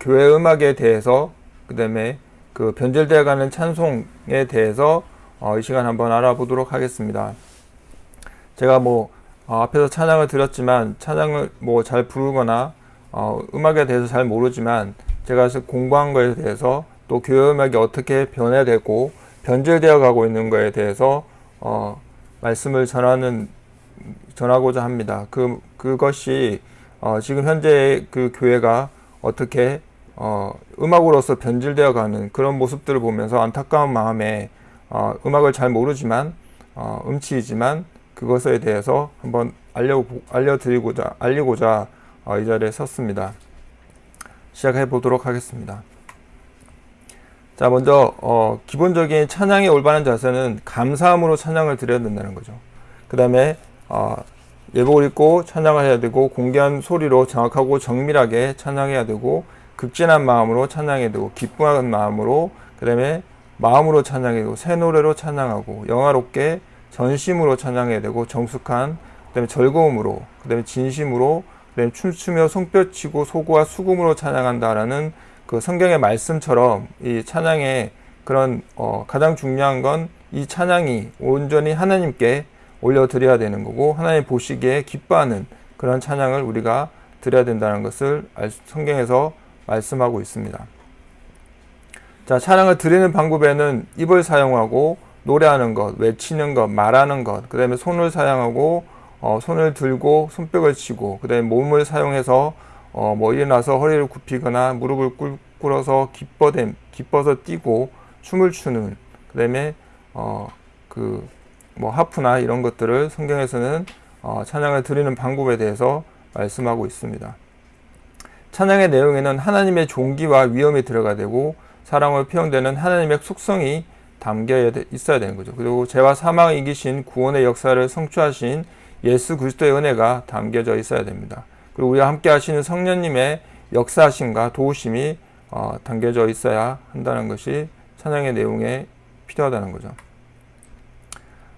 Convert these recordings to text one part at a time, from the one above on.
교회 음악에 대해서 그 다음에 그 변절되어 가는 찬송에 대해서 어, 이 시간 한번 알아보도록 하겠습니다. 제가 뭐 어, 앞에서 찬양을 드렸지만 찬양을 뭐 잘 부르거나 어, 음악에 대해서 잘 모르지만 제가 공부한 거에 대해서 또 교회 음악이 어떻게 변해되고 변절되어 가고 있는 거에 대해서 어, 말씀을 전하는 전하고자 합니다. 그 그것이 어, 지금 현재 그 교회가 어떻게 어, 음악으로서 변질되어 가는 그런 모습들을 보면서 안타까운 마음에 어, 음악을 잘 모르지만 어, 음치이지만 그것에 대해서 한번 알려 알려드리고자 알리고자 어, 이 자리에 섰습니다. 시작해 보도록 하겠습니다. 자 먼저 어, 기본적인 찬양의 올바른 자세는 감사함으로 찬양을 드려야 된다는 거죠. 그 다음에 어, 예복을 입고 찬양을 해야 되고 공개한 소리로 정확하고 정밀하게 찬양해야 되고 극진한 마음으로 찬양해야 되고 기쁨한 마음으로 그 다음에 마음으로 찬양해야 되고 새 노래로 찬양하고 영화롭게 전심으로 찬양해야 되고 정숙한 그 다음에 즐거움으로 그 다음에 진심으로 그 다음에 춤추며 손뼉치고 소고와 수금으로 찬양한다라는 그 성경의 말씀처럼 이 찬양의 그런 어 가장 중요한 건 이 찬양이 온전히 하나님께 올려드려야 되는 거고 하나님 보시기에 기뻐하는 그런 찬양을 우리가 드려야 된다는 것을 성경에서 말씀하고 있습니다. 자, 찬양을 드리는 방법에는 입을 사용하고 노래하는 것, 외치는 것, 말하는 것, 그 다음에 손을 사용하고 어, 손을 들고 손뼉을 치고 그 다음에 몸을 사용해서 어, 뭐 일어나서 허리를 굽히거나 무릎을 꿇어서 기뻐댐, 기뻐서 뛰고 춤을 추는 그 다음에 어, 그 뭐 하프나 이런 것들을 성경에서는 어, 찬양을 드리는 방법에 대해서 말씀하고 있습니다. 찬양의 내용에는 하나님의 종기와 위엄이 들어가 되고 사랑으로 표현되는 하나님의 속성이 담겨 있어야 되는 거죠. 그리고 죄와 사망을 이기신 구원의 역사를 성취하신 예수 그리스도의 은혜가 담겨져 있어야 됩니다. 그리고 우리와 함께 하시는 성령님의 역사하심과 도우심이 어, 담겨져 있어야 한다는 것이 찬양의 내용에 필요하다는 거죠.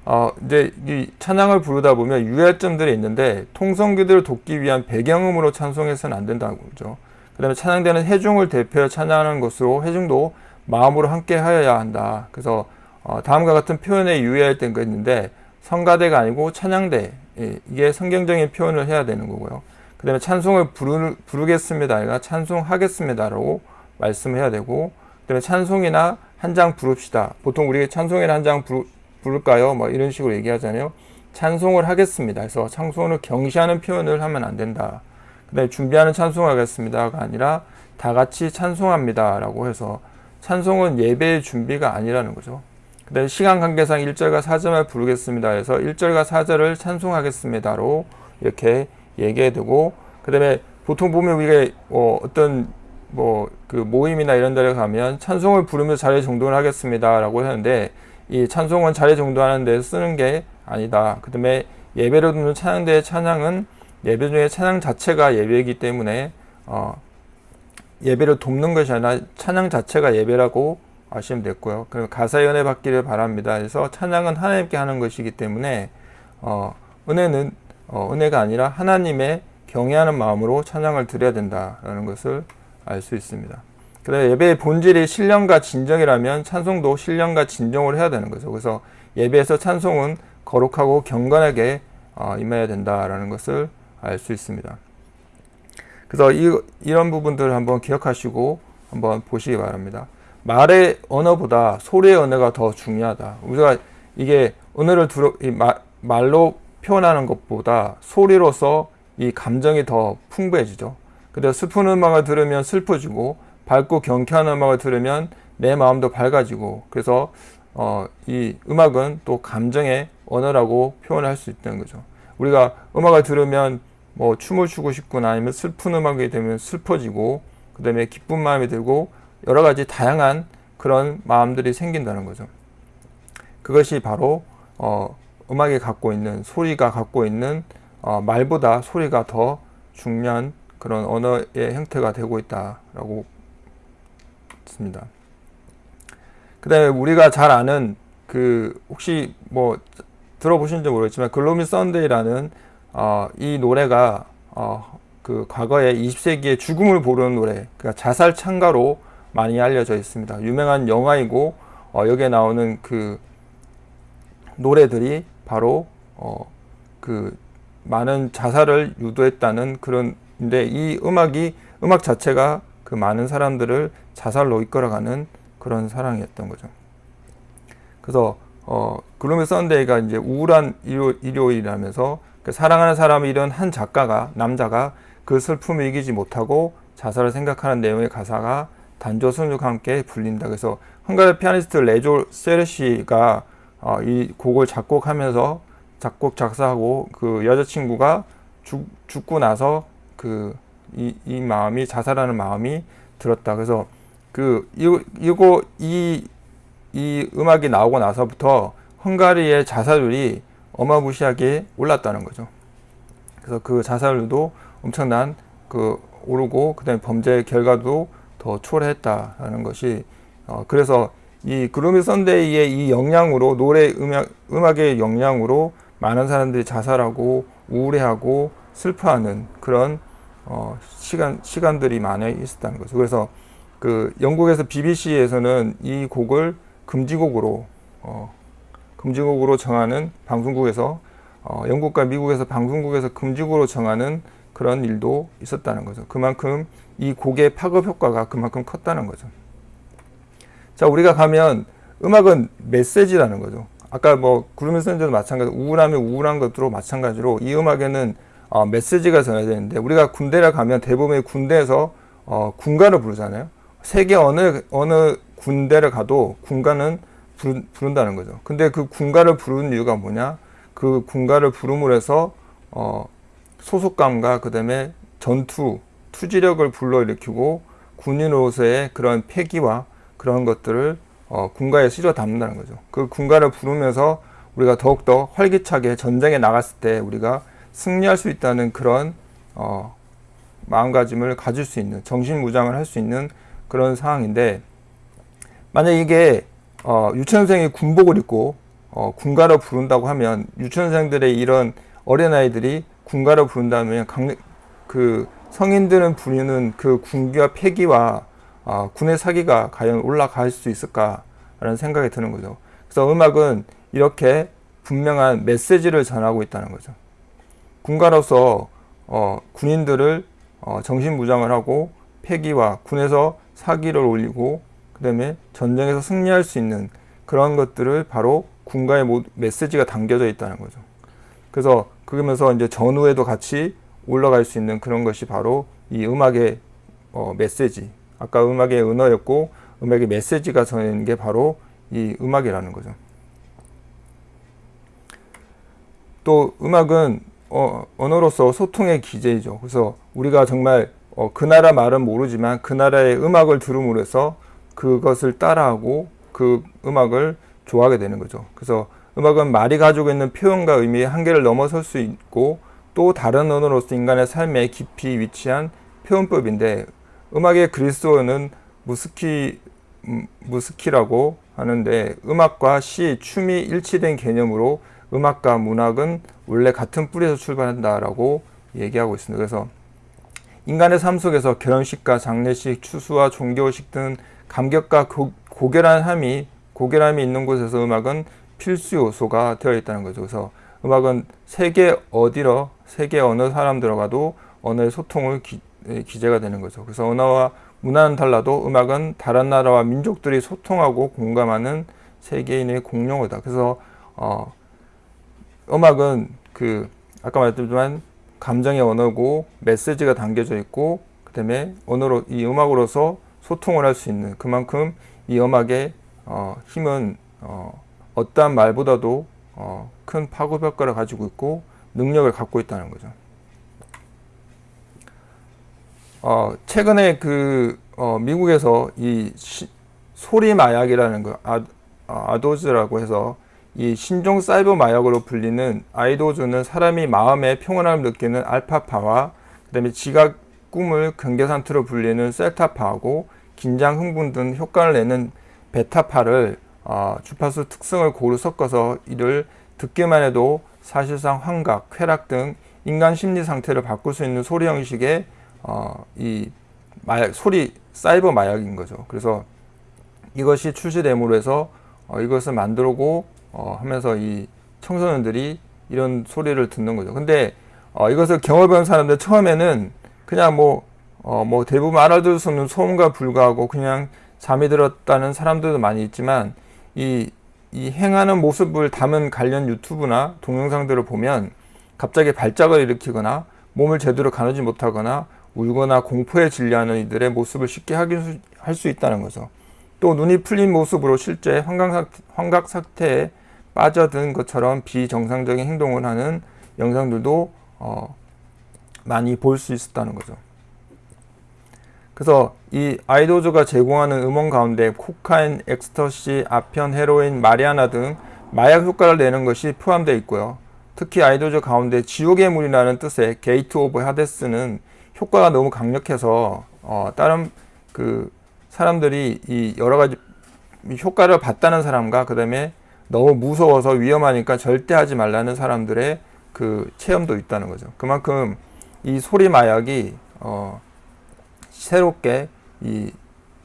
어, 이제 이 찬양을 부르다 보면 유의점들이 있는데 통성기들을 돕기 위한 배경음으로 찬송해서는 안 된다고 그러죠. 그 다음에 찬양되는 해중을 대표해 찬양하는 것으로 해중도 마음으로 함께 하여야 한다. 그래서 어, 다음과 같은 표현에 유의할 때가 있는데 성가대가 아니고 찬양대 예, 이게 성경적인 표현을 해야 되는 거고요. 그 다음에 찬송을 부르, 부르겠습니다. 아니라 찬송하겠습니다라고 말씀해야 되고 그 다음에 찬송이나 한 장 부릅시다. 보통 우리 찬송이나 한 장 부 를까요? 뭐 이런 식으로 얘기하잖아요. 찬송을 하겠습니다. 그래서 찬송을 경시하는 표현을 하면 안 된다. 그 다음에 준비하는 찬송하겠습니다가 아니라 다 같이 찬송합니다. 라고 해서 찬송은 예배의 준비가 아니라는 거죠. 그 다음에 시간 관계상 1절과 4절만 부르겠습니다. 해서 1절과 4절을 찬송하겠습니다로 이렇게 얘기해 두고 그 다음에 보통 보면 우리가 어, 어떤 뭐 그 모임이나 이런 데를 가면 찬송을 부르며 자리 정돈을 하겠습니다. 라고 하는데 이 찬송은 자리 정도하는 데 쓰는 게 아니다. 그 다음에 예배로 듣는 찬양대의 찬양은 예배 중에 찬양 자체가 예배이기 때문에 어, 예배를 돕는 것이 아니라 찬양 자체가 예배라고 아시면 됐고요. 그리고 가사의 은혜 받기를 바랍니다. 그래서 찬양은 하나님께 하는 것이기 때문에 어, 은혜는 어, 은혜가 아니라 하나님의 경외하는 마음으로 찬양을 드려야 된다라는 것을 알 수 있습니다. 그다음에 예배의 본질이 신령과 진정이라면 찬송도 신령과 진정을 해야 되는 거죠. 그래서 예배에서 찬송은 거룩하고 경건하게 어, 임해야 된다라는 것을 알 수 있습니다. 그래서 이, 이런 부분들을 한번 기억하시고 한번 보시기 바랍니다. 말의 언어보다 소리의 언어가 더 중요하다. 우리가 이게 언어를 들어, 이 마, 말로 표현하는 것보다 소리로서 이 감정이 더 풍부해지죠. 근데 슬픈 음악을 들으면 슬퍼지고 밝고 경쾌한 음악을 들으면 내 마음도 밝아지고 그래서 어, 이 음악은 또 감정의 언어라고 표현할 수 있다는 거죠. 우리가 음악을 들으면 뭐 춤을 추고 싶거나 아니면 슬픈 음악이 되면 슬퍼지고 그 다음에 기쁜 마음이 들고 여러 가지 다양한 그런 마음들이 생긴다는 거죠. 그것이 바로 어, 음악이 갖고 있는 소리가 갖고 있는 어, 말보다 소리가 더 중요한 그런 언어의 형태가 되고 있다라고 있습니다. 그 다음에 우리가 잘 아는 그 혹시 뭐 들어보신지 모르겠지만 글로미 썬데이라는 어, 이 노래가 어, 그 과거에 20세기의 죽음을 부르는 노래, 그러니까 자살 찬가로 많이 알려져 있습니다. 유명한 영화이고 어, 여기에 나오는 그 노래들이 바로 어, 그 많은 자살을 유도했다는 그런데 이 음악이 음악 자체가 그 많은 사람들을 자살로 이끌어가는 그런 사랑이었던 거죠. 그래서 어, 그루미 썬데이가 이제 우울한 일요, 일요 일이라면서 그 사랑하는 사람을 이런 한 작가가 남자가 그 슬픔을 이기지 못하고 자살을 생각하는 내용의 가사가 단조 순육과 함께 불린다. 그래서 헝가리 피아니스트 레조 세르시가 어, 이 곡을 작곡하면서 작곡 작사하고 그 여자친구가 죽, 죽고 나서 그 이 이 마음이 자살하는 마음이 들었다. 그래서 그 이, 이거 이, 이 음악이 나오고 나서부터 헝가리의 자살률이 어마무시하게 올랐다는 거죠. 그래서 그 자살률도 엄청난 그 오르고 그다음에 범죄 결과도 더 초래했다라는 것이 어 그래서 이 그루미 선데이의 이 영향으로 노래 음악 음악의 영향으로 많은 사람들이 자살하고 우울해하고 슬퍼하는 그런 어 시간 시간들이 많이 있었다는 거죠. 그래서 그 영국에서 BBC에서는 이 곡을 금지곡으로 어 금지곡으로 정하는 방송국에서 어 영국과 미국에서 방송국에서 금지곡으로 정하는 그런 일도 있었다는 거죠. 그만큼 이 곡의 파급 효과가 그만큼 컸다는 거죠. 자, 우리가 가면 음악은 메시지라는 거죠. 아까 뭐 구름의 선전도 마찬가지, 우울하면 우울한 것으로 마찬가지로 이 음악에는 어, 메시지가 전해지는데 우리가 군대를 가면 대부분의 군대에서 어, 군가를 부르잖아요. 세계 어느 어느 군대를 가도 군가는 부른, 부른다는 거죠. 근데 그 군가를 부르는 이유가 뭐냐? 그 군가를 부름으로 해서 어, 소속감과 그다음에 전투, 투지력을 불러일으키고 군인으로서의 그런 패기와 그런 것들을 어, 군가에 실어 담는다는 거죠. 그 군가를 부르면서 우리가 더욱더 활기차게 전쟁에 나갔을 때 우리가 승리할 수 있다는 그런 어, 마음가짐을 가질 수 있는 정신무장을 할 수 있는 그런 상황인데 만약 이게 어, 유치원생이 군복을 입고 어, 군가를 부른다고 하면 유치원생들의 이런 어린아이들이 군가를 부른다면 강, 그 성인들은 부르는 그 군기와 패기와 어, 군의 사기가 과연 올라갈 수 있을까라는 생각이 드는 거죠. 그래서 음악은 이렇게 분명한 메시지를 전하고 있다는 거죠. 군가로서 어, 군인들을 어, 정신무장을 하고 패기와 군에서 사기를 올리고 그 다음에 전쟁에서 승리할 수 있는 그런 것들을 바로 군가의 메시지가 담겨져 있다는 거죠. 그래서 그러면서 이제 전후에도 같이 올라갈 수 있는 그런 것이 바로 이 음악의 어, 메시지. 아까 음악의 은어였고 음악의 메시지가 전하는 게 바로 이 음악이라는 거죠. 또 음악은 어, 언어로서 소통의 기제이죠. 그래서 우리가 정말 어, 그 나라 말은 모르지만 그 나라의 음악을 들음으로 해서 그것을 따라하고 그 음악을 좋아하게 되는 거죠. 그래서 음악은 말이 가지고 있는 표현과 의미의 한계를 넘어설 수 있고 또 다른 언어로서 인간의 삶에 깊이 위치한 표현법인데 음악의 그리스어는 무스키 음, 무스키라고 하는데 음악과 시, 춤이 일치된 개념으로 음악과 문학은 원래 같은 뿌리에서 출발한다라고 얘기하고 있습니다. 그래서 인간의 삶 속에서 결혼식과 장례식, 추수와 종교식 등 감격과 고, 고결함이 고결함이 있는 곳에서 음악은 필수 요소가 되어 있다는 거죠. 그래서 음악은 세계 어디로 세계 어느 사람 들어가도 언어의 소통을 기, 기재가 되는 거죠. 그래서 언어와 문화는 달라도 음악은 다른 나라와 민족들이 소통하고 공감하는 세계인의 공용어다. 그래서 어, 음악은 그 아까 말했지만 감정의 언어고 메시지가 담겨져 있고 그 다음에 언어로 이 음악으로서 소통을 할 수 있는 그만큼 이 음악의 어, 힘은 어, 어떠한 말보다도 어, 큰 파급 효과를 가지고 있고 능력을 갖고 있다는 거죠. 어, 최근에 그 어, 미국에서 이 시, 소리 마약이라는 거 아, 아도즈라고 해서 이 신종 사이버 마약으로 불리는 아이도즈는 사람이 마음의 평온함을 느끼는 알파파와 그다음에 지각 꿈을 경계상태로 불리는 셀타파하고 긴장 흥분 등 효과를 내는 베타파를 어, 주파수 특성을 고루 섞어서 이를 듣기만 해도 사실상 환각, 쾌락 등 인간 심리 상태를 바꿀 수 있는 소리 형식의 어, 이 마약 소리 사이버 마약인 거죠. 그래서 이것이 출시됨으로 해서 어, 이것을 만들고 어, 하면서 이 청소년들이 이런 소리를 듣는 거죠. 근데 어, 이것을 경험해본 사람들 처음에는 그냥 뭐, 어, 뭐 대부분 알아들을 수 없는 소음과 불구하고 그냥 잠이 들었다는 사람들도 많이 있지만 이, 이 행하는 모습을 담은 관련 유튜브나 동영상들을 보면 갑자기 발작을 일으키거나 몸을 제대로 가누지 못하거나 울거나 공포에 질려하는 이들의 모습을 쉽게 확인할 수 있다는 거죠. 또 눈이 풀린 모습으로 실제 환각 상태에 빠져든 것처럼 비정상적인 행동을 하는 영상들도 어, 많이 볼 수 있었다는 거죠. 그래서 이 아이도즈가 제공하는 음원 가운데 코카인, 엑스터시, 아편, 헤로인, 마리화나 등 마약 효과를 내는 것이 포함되어 있고요. 특히 아이도즈 가운데 지옥의 물이라는 뜻의 Gate of Hades는 효과가 너무 강력해서 어, 다른 그 사람들이 이 여러 가지 효과를 봤다는 사람과 그 다음에 너무 무서워서 위험하니까 절대 하지 말라는 사람들의 그 체험도 있다는 거죠. 그만큼 이 소리 마약이 어 새롭게 이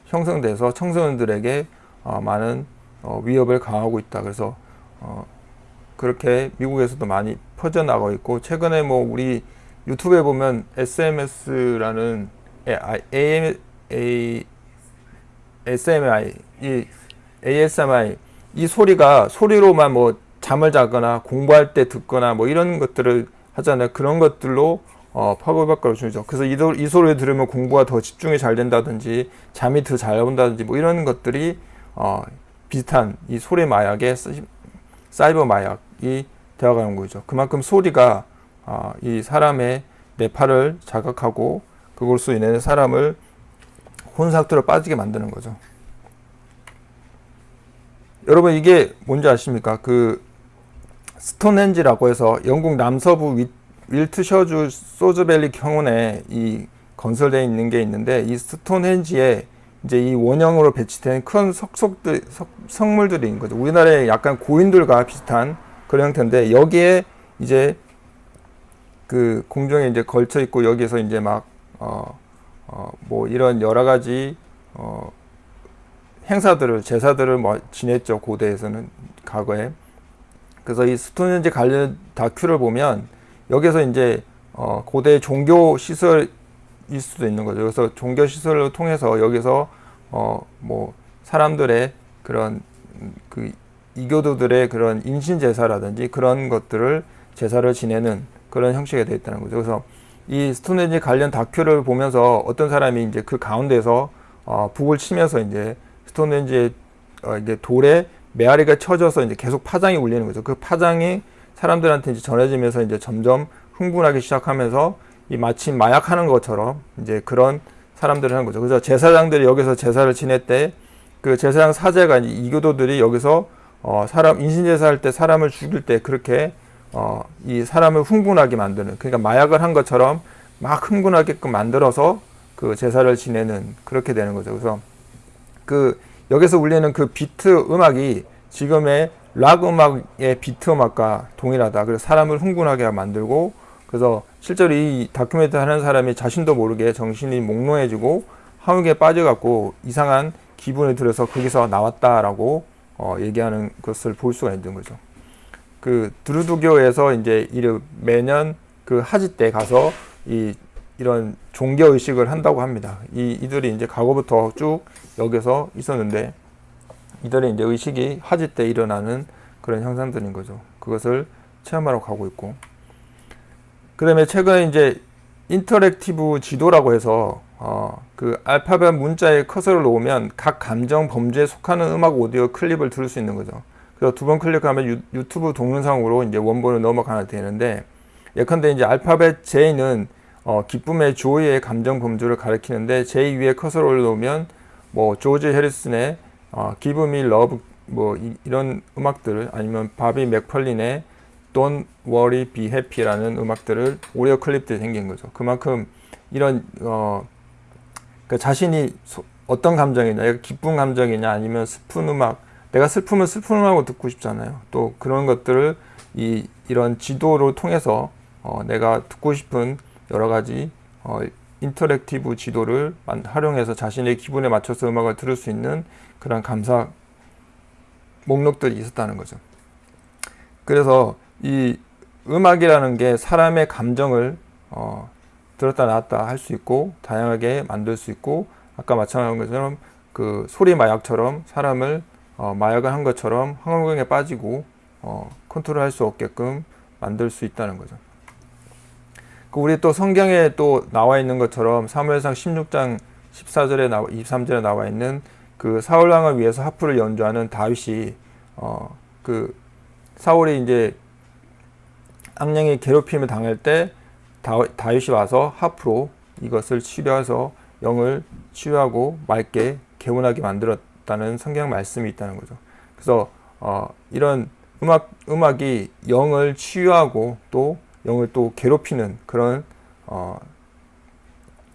형성돼서 청소년들에게 어 많은 어 위협을 가하고 있다. 그래서 어 그렇게 미국에서도 많이 퍼져나가고 있고 최근에 뭐 우리 유튜브에 보면 SMS라는 AM, A, SMI, 이 ASMI 이 소리가 소리로만 뭐 잠을 자거나 공부할 때 듣거나 뭐 이런 것들을 하잖아요. 그런 것들로 어, 파급력을 주죠. 그래서 이, 이 소리를 들으면 공부가 더 집중이 잘 된다든지 잠이 더 잘 온다든지 뭐 이런 것들이 어, 비슷한 이 소리 마약의 사이버 마약이 되어가는 거죠. 그만큼 소리가 어, 이 사람의 뇌파를 자극하고 그걸로 인해 사람을 혼상태로 빠지게 만드는 거죠. 여러분 이게 뭔지 아십니까? 그 스톤헨지라고 해서 영국 남서부 윌트셔주 소즈밸리 경운에 이 건설되어 있는 게 있는데 이 스톤헨지에 이제 이 원형으로 배치된 큰 석석들 석, 성물들이 있는 거죠. 우리나라의 약간 고인들과 비슷한 그런 형태인데 여기에 이제 그 공정에 이제 걸쳐 있고 여기에서 이제 막어어뭐 이런 여러 가지 어 행사들을 제사들을 뭐 지냈죠 고대에서는 과거에. 그래서 이 스톤헨지 관련 다큐를 보면 여기서 이제 어 고대 종교 시설일 수도 있는 거죠. 그래서 종교 시설을 통해서 여기서 어 뭐 사람들의 그런 그 이교도들의 그런 인신 제사라든지 그런 것들을 제사를 지내는 그런 형식이 되어 있다는 거죠. 그래서 이 스톤헨지 관련 다큐를 보면서 어떤 사람이 이제 그 가운데서 어 북을 치면서 이제 스톤헨지의 어, 이제 돌에 메아리가 쳐져서 이제 계속 파장이 울리는 거죠. 그 파장이 사람들한테 이제 전해지면서 이제 점점 흥분하기 시작하면서 이 마치 마약하는 것처럼 이제 그런 사람들을 하는 거죠. 그래서 제사장들이 여기서 제사를 지낼 때 그 제사장 사제가 이교도들이 여기서 어 사람 인신 제사할 때 사람을 죽일 때 그렇게 어 이 사람을 흥분하게 만드는 그러니까 마약을 한 것처럼 막 흥분하게끔 만들어서 그 제사를 지내는 그렇게 되는 거죠. 그래서 그 여기서 울리는 그 비트 음악이 지금의 락 음악의 비트 음악과 동일하다. 그래서 사람을 흥분하게 만들고 그래서 실제로 이 다큐멘터리 하는 사람이 자신도 모르게 정신이 몽롱해지고 함흑에 빠져갖고 이상한 기분이 들어서 거기서 나왔다라고 어, 얘기하는 것을 볼 수가 있는 거죠. 그 드루두교에서 이제 매년 그 하지 때 가서 이 이런 종교 의식을 한다고 합니다. 이 이들이 이제 과거부터 쭉 여기서 있었는데 이들의 이제 의식이 하지 때 일어나는 그런 현상들인 거죠. 그것을 체험하러 가고 있고 그 다음에 최근에 이제 interactive 지도라고 해서 어, 그 알파벳 문자에 커서를 놓으면 각 감정 범주에 속하는 음악 오디오 클립을 들을 수 있는 거죠. 그래서 두 번 클릭하면 유, 튜브 동영상으로 이제 원본을 넘어가야 되는데 예컨대 이제 알파벳 J는 어, 기쁨의 joy의 감정 범주를 가리키는데 J 위에 커서를 올려놓으면 뭐 조지 해리슨의 어, Give Me 뭐 이, 런 음악들을 아니면 바비 맥펄린의 Don't Worry Be Happy라는 음악들을 오디오 클립들이 생긴 거죠. 그만큼 이런 어, 그 자신이 소, 어떤 감정이냐, 기쁜 감정이냐, 아니면 슬픈 음악, 내가 슬프면 슬픈 음악을 듣고 싶잖아요. 또 그런 것들을 이 이런 지도를 통해서 어, 내가 듣고 싶은 여러 가지 어, interactive 지도를 활용해서 자신의 기분에 맞춰서 음악을 들을 수 있는 그런 감상 목록들이 있었다는 거죠. 그래서 이 음악이라는 게 사람의 감정을 어, 들었다 놨다 할 수 있고 다양하게 만들 수 있고 아까 마찬가지인 것처럼 그 소리 마약처럼 사람을 어, 마약을 한 것처럼 환각에 빠지고 어, 컨트롤할 수 없게끔 만들 수 있다는 거죠. 그 우리 또 성경에 또 나와 있는 것처럼 사무엘상 16장 14절에 나와 23절에 나와 있는 그 사울 왕을 위해서 하프를 연주하는 다윗이 어 그 사울이 이제 악령의 괴롭힘을 당할 때 다 윗이 와서 하프로 이것을 치료해서 영을 치유하고 맑게 개운하게 만들었다는 성경 말씀이 있다는 거죠. 그래서 어 이런 음악 음악이 영을 치유하고 또 영을 또 괴롭히는 그런 어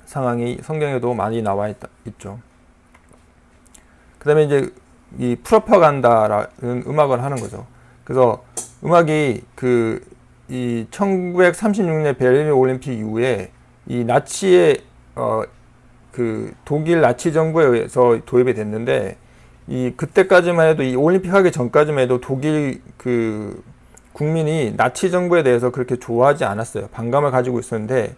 상황이 성경에도 많이 나와 있, 있죠. 그 다음에 이제 이 프로파간다라는 음악을 하는 거죠. 그래서 음악이 그 이 1936년 베를린 올림픽 이후에 이 나치의 어 그 독일 나치 정부에 의해서 도입이 됐는데 이 그때까지만 해도 이 올림픽 하기 전까지만 해도 독일 그 국민이 나치 정부에 대해서 그렇게 좋아하지 않았어요. 반감을 가지고 있었는데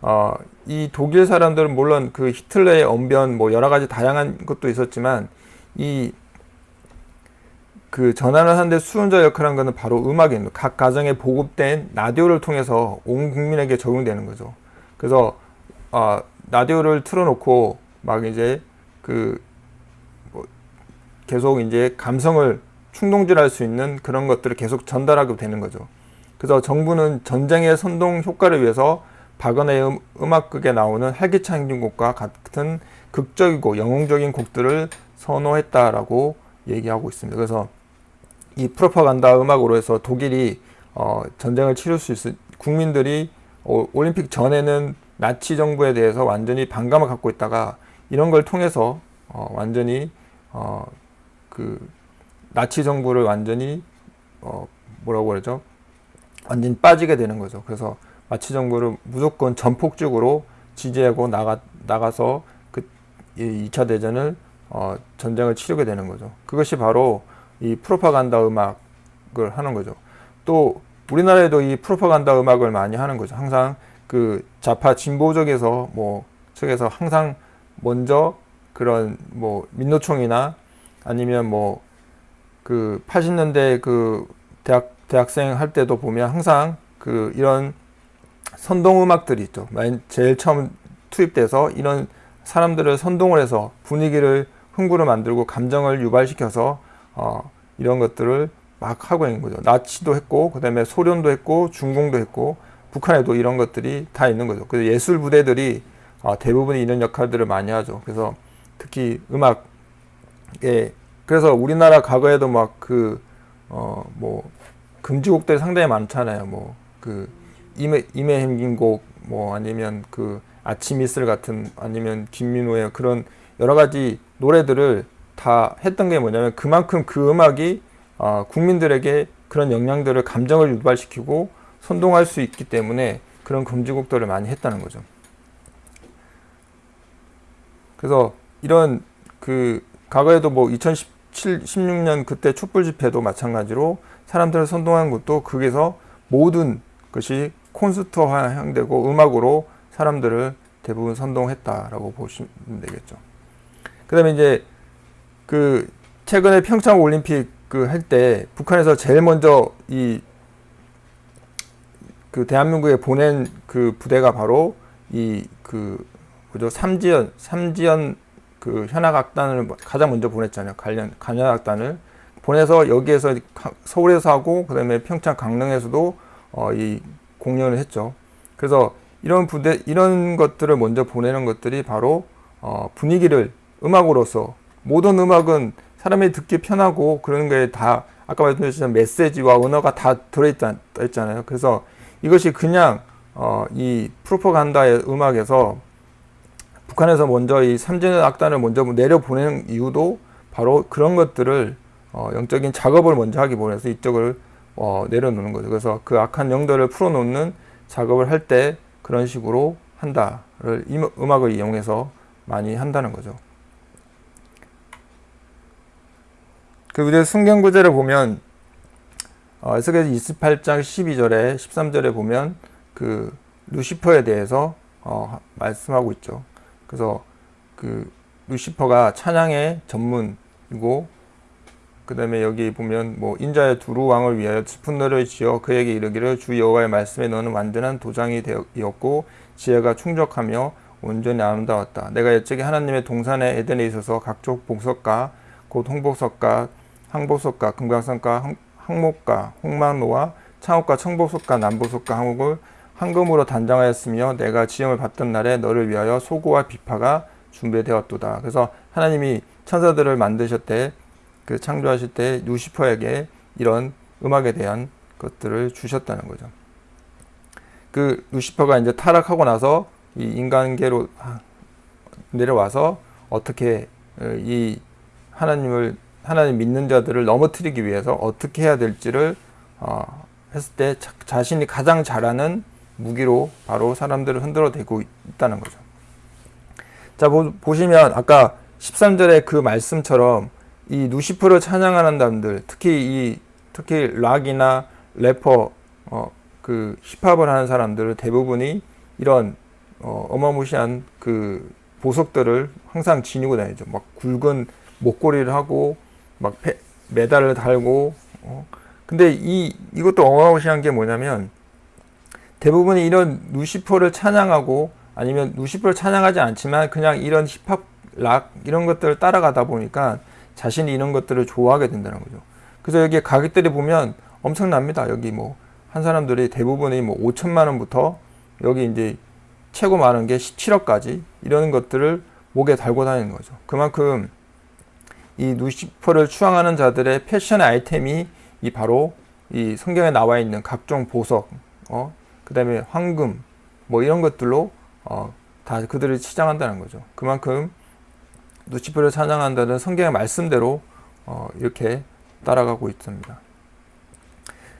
어, 이 독일 사람들은 물론 그 히틀러의 언변 뭐 여러 가지 다양한 것도 있었지만 이 그 전환을 하는데 수훈자 역할을 한 것은 바로 음악입니다. 각 가정에 보급된 라디오를 통해서 온 국민에게 적용되는 거죠. 그래서 어, 라디오를 틀어놓고 막 이제 그 뭐 계속 이제 감성을 충동질할 수 있는 그런 것들을 계속 전달하게 되는 거죠. 그래서 정부는 전쟁의 선동 효과를 위해서 박은의 음, 음악극에 나오는 활기찬 행진곡과 같은 극적이고 영웅적인 곡들을 선호했다라고 얘기하고 있습니다. 그래서 이 프로파간다 음악으로 해서 독일이 어, 전쟁을 치를 수 있을 국민들이 어, 올림픽 전에는 나치 정부에 대해서 완전히 반감을 갖고 있다가 이런 걸 통해서 어, 완전히 어, 그 나치 정부를 완전히 어, 뭐라고 그러죠? 완전히 빠지게 되는 거죠. 그래서 나치 정부를 무조건 전폭적으로 지지하고 나가 나가서 그 2차 대전을 어, 전쟁을 치르게 되는 거죠. 그것이 바로 이 프로파간다 음악을 하는 거죠. 또 우리나라에도 이 프로파간다 음악을 많이 하는 거죠. 항상 그 좌파 진보적에서 뭐 측에서 항상 먼저 그런 뭐 민노총이나 아니면 뭐 그 80년대 그 대학 대학생 할 때도 보면 항상 그 이런 선동 음악들이 있죠. 제일 처음 투입돼서 이런 사람들을 선동을 해서 분위기를 흥부를 만들고 감정을 유발시켜서 어, 이런 것들을 막 하고 있는 거죠. 나치도 했고 그 다음에 소련도 했고 중공도 했고 북한에도 이런 것들이 다 있는 거죠. 그래서 예술 부대들이 어, 대부분이 이런 역할들을 많이 하죠. 그래서 특히 음악에 그래서 우리나라 과거에도 막 그 어 뭐 금지곡들이 상당히 많잖아요. 뭐 그 임에 임에 행긴곡 뭐 아니면 그 아침 이슬 같은 아니면 김민호의 그런 여러 가지 노래들을 다 했던 게 뭐냐면 그만큼 그 음악이 어, 국민들에게 그런 영향들을 감정을 유발시키고 선동할 수 있기 때문에 그런 금지곡들을 많이 했다는 거죠. 그래서 이런 그 과거에도 뭐 2017, 16년 그때 촛불 집회도 마찬가지로 사람들을 선동한 것도 거기서 모든 것이 콘서트화되고 음악으로 사람들을 대부분 선동했다라고 보시면 되겠죠. 그 다음에 이제 그 최근에 평창 올림픽 그 할 때 북한에서 제일 먼저 이 그 대한민국에 보낸 그 부대가 바로 이그 그죠 삼지연 삼지연 그 현악악단을 가장 먼저 보냈잖아요. 관련 관현악단을 보내서 여기에서 서울에서 하고 그다음에 평창 강릉에서도 어, 이 공연을 했죠. 그래서 이런 부대 이런 것들을 먼저 보내는 것들이 바로 어, 분위기를 음악으로서 모든 음악은 사람이 듣기 편하고 그런 게 다 아까 말씀드렸지만 메시지와 언어가 다 들어있잖아요. 그래서 이것이 그냥 어, 이 프로파간다의 음악에서 북한에서 먼저 이 삼진의 악단을 먼저 내려 보내는 이유도 바로 그런 것들을 어, 영적인 작업을 먼저 하기 원해서 이쪽을 어, 내려놓는 거죠. 그래서 그 악한 영들을 풀어놓는 작업을 할 때 그런 식으로 한다를 이 음악을 이용해서 많이 한다는 거죠. 그 우리 성경 구절을 보면 어, 에스겔 28장 12절에 13절에 보면 그 루시퍼에 대해서 어, 말씀하고 있죠. 그래서 그 루시퍼가 찬양의 전문이고 그 다음에 여기 보면 뭐 인자의 두루 왕을 위하여 스푼너를 지어 그에게 이르기를 주 여호와의 말씀에 너는 완전한 도장이 되었고 지혜가 충족하며 온전히 아름다웠다. 내가 옛적에 하나님의 동산의 에덴에 있어서 각종 복석가 곧 홍복석가 항복석가 금강석가 항목가 홍만노와 창옥과 청복석가 남복석가 항목을 황금으로 단장하였으며 내가 지음을 받던 날에 너를 위하여 소고와 비파가 준비되었도다. 그래서 하나님이 천사들을 만드셨대 그 창조하실 때 루시퍼에게 이런 음악에 대한 것들을 주셨다는 거죠. 그 루시퍼가 이제 타락하고 나서 이 인간계로 내려와서 어떻게 어, 이 하나님을 하나님 믿는 자들을 넘어뜨리기 위해서 어떻게 해야 될지를 어, 했을 때 자, 신이 가장 잘하는 무기로 바로 사람들을 흔들어 대고 있다는 거죠. 자 보, 보시면 아까 13절의 그 말씀처럼 이 누시프를 찬양하는 사람들 특히 이 특히 락이나 래퍼 어, 그 힙합을 하는 사람들 대부분이 이런 어, 어마무시한 그 보석들을 항상 지니고 다니죠. 막 굵은 목걸이를 하고 막 페, 메달을 달고 어. 근데 이 이것도 어마무시한 게 뭐냐면 대부분이 이런 루시퍼를 찬양하고 아니면 루시퍼를 찬양하지 않지만 그냥 이런 힙합 락 이런 것들을 따라가다 보니까 자신이 이런 것들을 좋아하게 된다는 거죠. 그래서 여기 가격들이 보면 엄청납니다. 여기 뭐 한 사람들이 대부분이 뭐 5천만 원부터 여기 이제 최고 많은 게 17억까지 이런 것들을 목에 달고 다니는 거죠. 그만큼 이 루시퍼를 추앙하는 자들의 패션 아이템이 이 바로 이 성경에 나와 있는 각종 보석, 어, 그 다음에 황금, 뭐 이런 것들로 어, 다 그들을 치장한다는 거죠. 그만큼 루시퍼를 찬양한다는 성경의 말씀대로 어, 이렇게 따라가고 있습니다.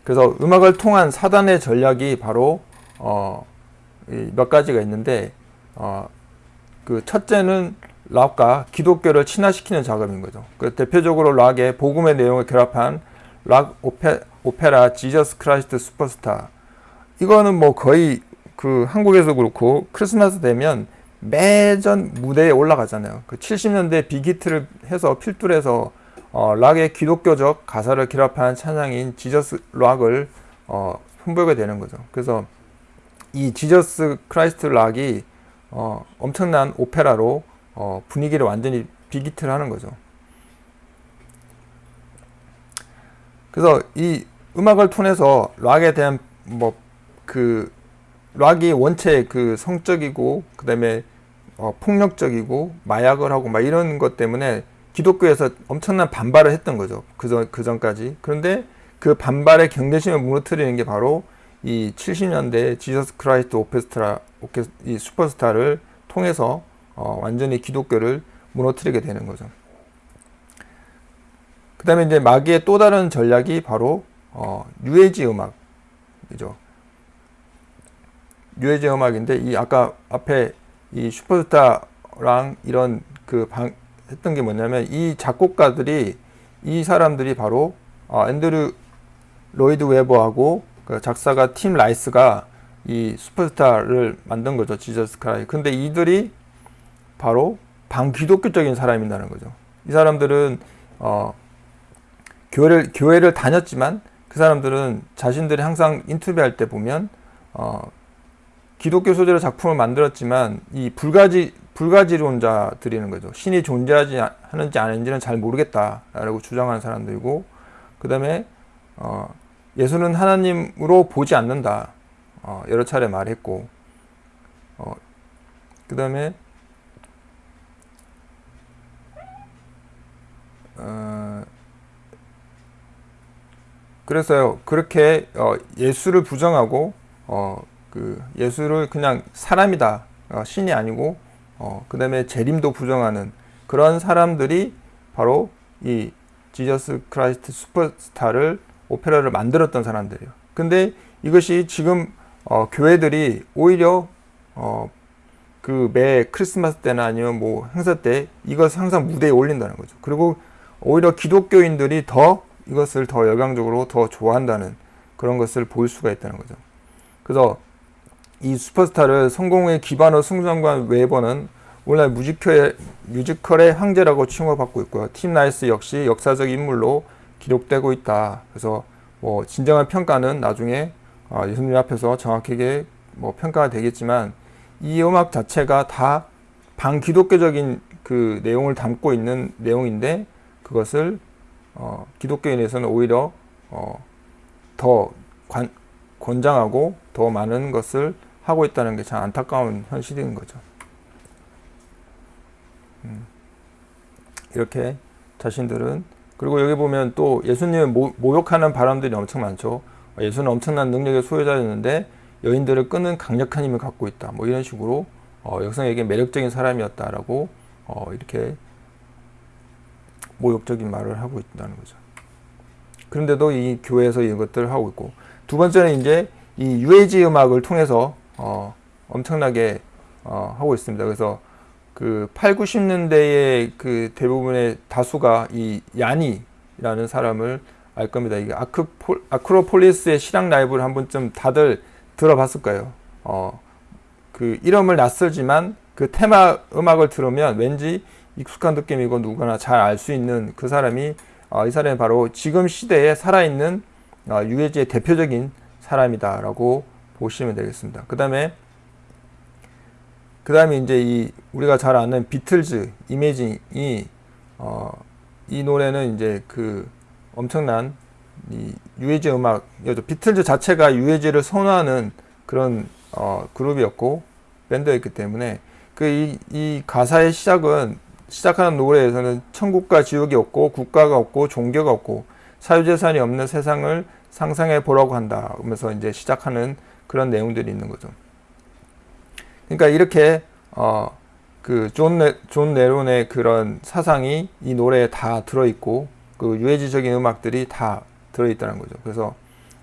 그래서 음악을 통한 사단의 전략이 바로 어, 몇 가지가 있는데 어, 그 첫째는 락과 기독교를 친화시키는 작업인 거죠. 그 대표적으로 락의 복음의 내용을 결합한 락 오페, 오페라 Jesus Christ Superstar 이거는 뭐 거의 그 한국에서 그렇고 크리스마스 되면 매년 무대에 올라가잖아요. 그 70년대 big hit를 해서 필두해서 어, 락의 기독교적 가사를 결합한 찬양인 Jesus rock을 어, 선보이게 되는 거죠. 그래서 이 Jesus Christ rock이 어, 엄청난 오페라로 어, 분위기를 완전히 big hit를 하는 거죠. 그래서 이 음악을 통해서 락에 대한 뭐 그 락이 원체 그 성적이고 그 다음에 어, 폭력적이고 마약을 하고 막 이런 것 때문에 기독교에서 엄청난 반발을 했던 거죠. 그전 그 전까지. 그런데 그 반발의 경계심을 무너뜨리는 게 바로 이 70년대 Jesus Christ 오케스트라 오케 이 슈퍼스타를 통해서 어, 완전히 기독교를 무너뜨리게 되는 거죠. 그 다음에 이제 마귀의 또 다른 전략이 바로 어, 뉴에이지 음악이죠. 뉴에이지 음악인데 이 아까 앞에 이 슈퍼스타랑 이런 그 방, 했던 게 뭐냐면 이 작곡가들이 이 사람들이 바로 어, 앤드류 로이드 웨버하고 그 작사가 팀 라이스가 이 슈퍼스타를 만든 거죠 Jesus Chri 근데 이들이 바로 반기독교적인 사람이라는 거죠. 이 사람들은 어, 교회를 교회를 다녔지만 그 사람들은 자신들이 항상 인터뷰할 때 보면 어, 기독교 소재로 작품을 만들었지만 이 불가지 불가지론자들이는 거죠. 신이 존재하지 하는지 아닌지는 잘 모르겠다라고 주장하는 사람들이고 그 다음에 어, 예수는 하나님으로 보지 않는다 어, 여러 차례 말했고 어, 그 다음에 어, 그래서요 그렇게 어, 예수를 부정하고 어, 그 예수를 그냥 사람이다 어, 신이 아니고 어, 그 다음에 재림도 부정하는 그런 사람들이 바로 이 Jesus Christ Superstar를 오페라를 만들었던 사람들이에요. 근데 이것이 지금 어, 교회들이 오히려 어, 그 매 크리스마스 때나 아니면 뭐 행사 때 이것을 항상 무대에 올린다는 거죠. 그리고 오히려 기독교인들이 더 이것을 더 열광적으로 더 좋아한다는 그런 것을 볼 수가 있다는 거죠. 그래서 이 슈퍼스타를 성공의 기반으로 승승장구한 웨버는 오늘날 뮤지컬의, 뮤지컬의 황제라고 칭호받고 있고요. 팀 라이스 역시 역사적 인물로 기록되고 있다. 그래서 뭐 진정한 평가는 나중에 어, 예수님 앞에서 정확하게 뭐 평가가 되겠지만 이 음악 자체가 다 반기독교적인 그 내용을 담고 있는 내용인데 그것을 어, 기독교인에서는 오히려 어, 더 관, 권장하고 더 많은 것을 하고 있다는 게 참 안타까운 현실인 거죠. 음. 이렇게 자신들은 그리고 여기 보면 또 예수님을 모, 욕하는 바람들이 엄청 많죠. 예수는 엄청난 능력의 소유자였는데 여인들을 끄는 강력한 힘을 갖고 있다. 뭐 이런 식으로 어, 역성에게 매력적인 사람이었다라고 어, 이렇게 모욕적인 말을 하고 있다는 거죠. 그런데도 이 교회에서 이것들을 하고 있고 두 번째는 이제 이 UAG 음악을 통해서 어, 엄청나게 어, 하고 있습니다. 그래서 그 8, 90년대의 그 대부분의 다수가 이 야니라는 사람을 알 겁니다. 이게 아크폴, 아크로폴리스의 실황 라이브를 한 번쯤 다들 들어봤을 거예요. 어, 그 이름을 낯설지만 그 테마 음악을 들으면 왠지 익숙한 느낌이고 누구나 잘 알 수 있는 그 사람이 어, 이 사람이 바로 지금 시대에 살아있는 어, 유해지의 대표적인 사람이다라고 보시면 되겠습니다. 그 다음에 그 다음에 이제 이 우리가 잘 아는 비틀즈 이미징이 어, 이 노래는 이제 그 엄청난 이 유해지 음악이었죠. 비틀즈 자체가 유해지를 선호하는 그런 어, 그룹이었고 밴드였기 때문에 그이 이 가사의 시작은 시작하는 노래에서는 천국과 지옥이 없고 국가가 없고 종교가 없고 사유재산이 없는 세상을 상상해 보라고 한다. 그러면서 이제 시작하는 그런 내용들이 있는 거죠. 그러니까 이렇게 어, 그존 존 레논의 그런 사상이 이 노래에 다 들어있고 그 뉴에이지적인 음악들이 다 들어있다는 거죠. 그래서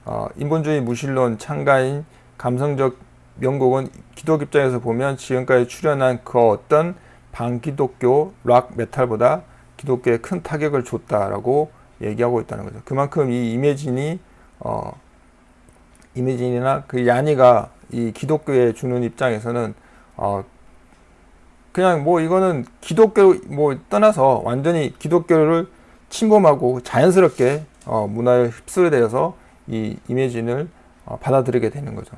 어, 인본주의 무신론 창가인 감성적 명곡은 기독 입장에서 보면 지금까지 출연한 그 어떤 반기독교 락 메탈보다 기독교에 큰 타격을 줬다라고 얘기하고 있다는 거죠. 그만큼 이 이매진이 어, 이매진이나 그 야니가 이 기독교에 주는 입장에서는 어 그냥 뭐 이거는 기독교 뭐 떠나서 완전히 기독교를 침범하고 자연스럽게 어 문화에 휩쓸려 되어서 이 Imagine을 어 받아들이게 되는 거죠.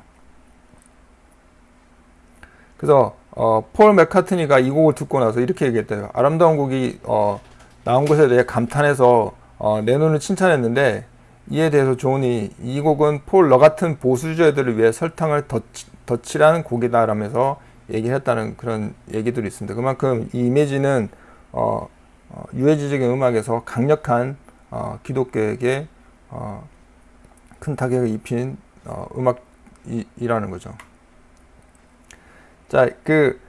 그래서 어, 폴 맥카트니가 이 곡을 듣고 나서 이렇게 얘기했대요. 아름다운 곡이 어, 나온 것에 대해 감탄해서 어, 레논을 칭찬했는데 이에 대해서 존이 이 곡은 폴 너 같은 보수주의들을 위해 설탕을 덧칠한 곡이다라면서 얘기했다는 그런 얘기들이 있습니다. 그만큼 이 Imagine은 어, 어, 유해지적인 음악에서 강력한 어, 기독교에게 어, 큰 타격을 입힌 어, 음악이라는 거죠. 자, 그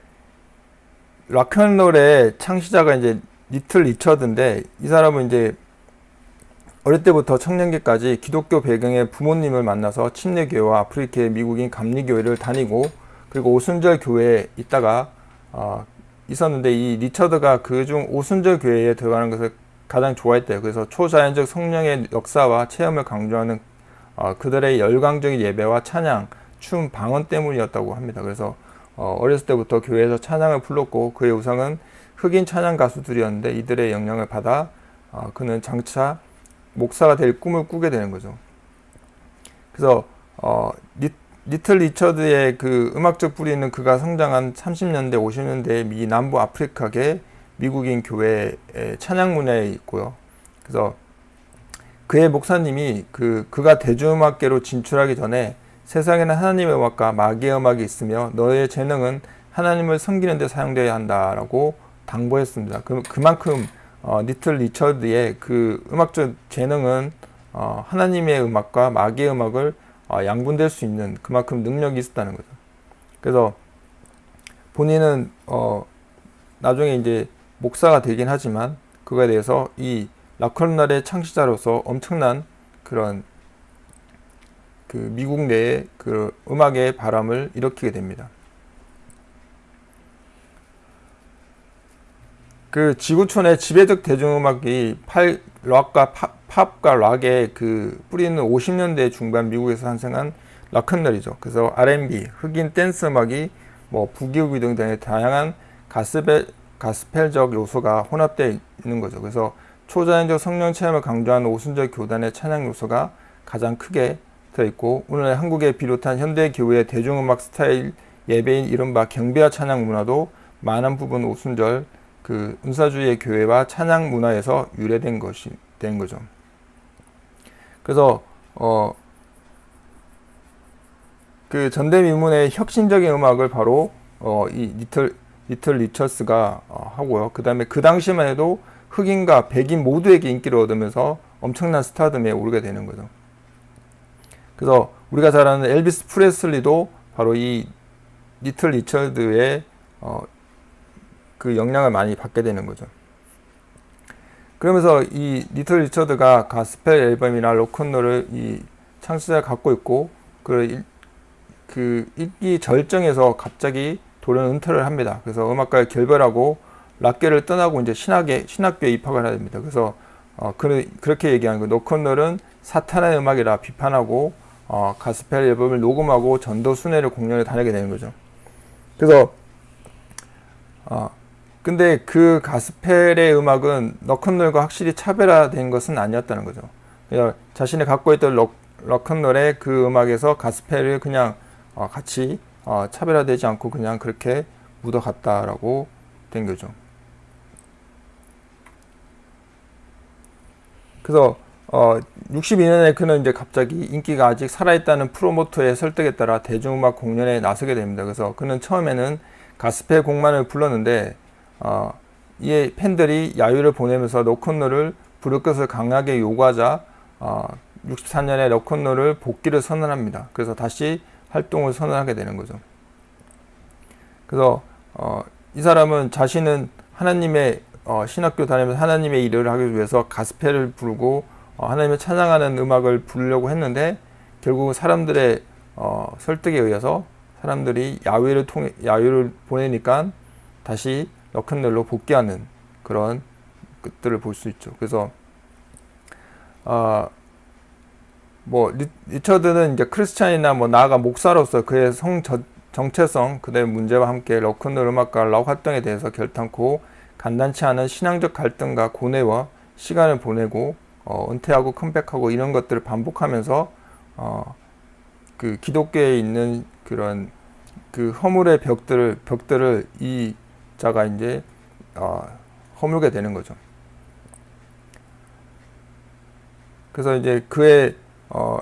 락앤롤의 창시자가 이제 리틀 리처드인데 이 사람은 이제 어릴 때부터 청년기까지 기독교 배경의 부모님을 만나서 침례교회와 아프리카의 미국인 감리교회를 다니고 그리고 오순절 교회에 있다가 어, 있었는데 이 리처드가 그중 오순절 교회에 들어가는 것을 가장 좋아했대요. 그래서 초자연적 성령의 역사와 체험을 강조하는 어, 그들의 열광적인 예배와 찬양, 춤, 방언 때문이었다고 합니다. 그래서 어, 어렸을 때부터 교회에서 찬양을 불렀고 그의 우상은 흑인 찬양 가수들이었는데 이들의 영향을 받아 어, 그는 장차 목사가 될 꿈을 꾸게 되는 거죠. 그래서 어, 리, 리틀 리처드의 그 음악적 뿌리는 그가 성장한 30년대, 50년대 미 남부 아프리카계 미국인 교회의 찬양 문화에 있고요. 그래서 그의 목사님이 그 그가 대중음악계로 진출하기 전에 세상에는 하나님의 음악과 마귀의 음악이 있으며 너의 재능은 하나님을 섬기는 데 사용되어야 한다라고 당부했습니다. 그, 그만큼 어, 리틀 리처드의 그 음악적 재능은 어, 하나님의 음악과 마귀의 음악을 어, 양분될 수 있는 그만큼 능력이 있었다는 거죠. 그래서 본인은 어, 나중에 이제 목사가 되긴 하지만 그거에 대해서 이 락컬날의 창시자로서 엄청난 그런 그 미국 내에 그 음악의 바람을 일으키게 됩니다. 그 지구촌의 지배적 대중음악이 팔, 락과 팝, 팝과 락의 그 뿌리는 50년대 중반 미국에서 탄생한 락큰롤이죠. 그래서 R&B, 흑인 댄스 음악이 뭐 부기우기 등등의 다양한 가스펠, 가스펠적 요소가 혼합되어 있는 거죠. 그래서 초자연적 성령 체험을 강조하는 오순절 교단의 찬양 요소가 가장 크게 들어있고 오늘 한국에 비롯한 현대 교회의 대중음악 스타일 예배인 이른바 경배와 찬양 문화도 많은 부분 오순절 그 은사주의 교회와 찬양 문화에서 유래된 것이 된 거죠. 그래서 어, 그 전대미문의 혁신적인 음악을 바로 어, 이 리틀 리틀 리처스가 어, 하고요. 그 다음에 그 당시만 해도 흑인과 백인 모두에게 인기를 얻으면서 엄청난 스타덤에 오르게 되는 거죠. 그래서 우리가 잘 아는 엘비스 프레슬리도 바로 이 리틀 리처드의 어, 그 영향을 많이 받게 되는 거죠. 그러면서 이 리틀 리처드가 가스펠 앨범이나 로큰롤을 이 창시자가 갖고 있고 그, 그 인기 절정에서 갑자기 돌연 은퇴를 합니다. 그래서 음악가를 결별하고 락계를 떠나고 이제 신학에 신학교에 입학을 하게 됩니다. 그래서 어, 그, 그렇게 얘기하는 거예요. 로큰롤은 사탄의 음악이라 비판하고 어, 가스펠 앨범을 녹음하고 전도 순회를 공연에 다니게 되는 거죠. 그래서 어, 근데 그 가스펠의 음악은 락큰롤과 확실히 차별화된 것은 아니었다는 거죠. 그냥 자신이 갖고 있던 락, 락큰롤의 그 음악에서 가스펠을 그냥 어, 같이 어, 차별화되지 않고 그냥 그렇게 묻어갔다라고 된 거죠. 그래서 어, 62년에 그는 이제 갑자기 인기가 아직 살아있다는 프로모터의 설득에 따라 대중음악 공연에 나서게 됩니다. 그래서 그는 처음에는 가스펠 곡만을 불렀는데 어, 이에 팬들이 야유를 보내면서 로큰롤을 것을 강하게 요구하자 어, 64년에 로큰롤을 복귀를 선언합니다. 그래서 다시 활동을 선언하게 되는 거죠. 그래서 어, 이 사람은 자신은 하나님의 어, 신학교 다니면서 하나님의 일을 하기 위해서 가스펠을 부르고 어, 하나님을 찬양하는 음악을 부르려고 했는데 결국 사람들의 어, 설득에 의해서 사람들이 야유를 통해 야유를 보내니까 다시 락큰롤로 복귀하는 그런 것들을 볼 수 있죠. 그래서 어, 뭐 리, 처드는 이제 크리스찬이나 뭐 나아가 목사로서 그의 성 저, 정체성 그다음에 문제와 함께 럭큰롤 음악가 락 활동에 대해서 결탄코 간단치 않은 신앙적 갈등과 고뇌와 시간을 보내고 어, 은퇴하고 컴백하고 이런 것들을 반복하면서 어, 그 기독교에 있는 그런 그 허물의 벽들을 벽들을 이 자가 이제 어, 허물게 되는 거죠. 그래서 이제 그의 어,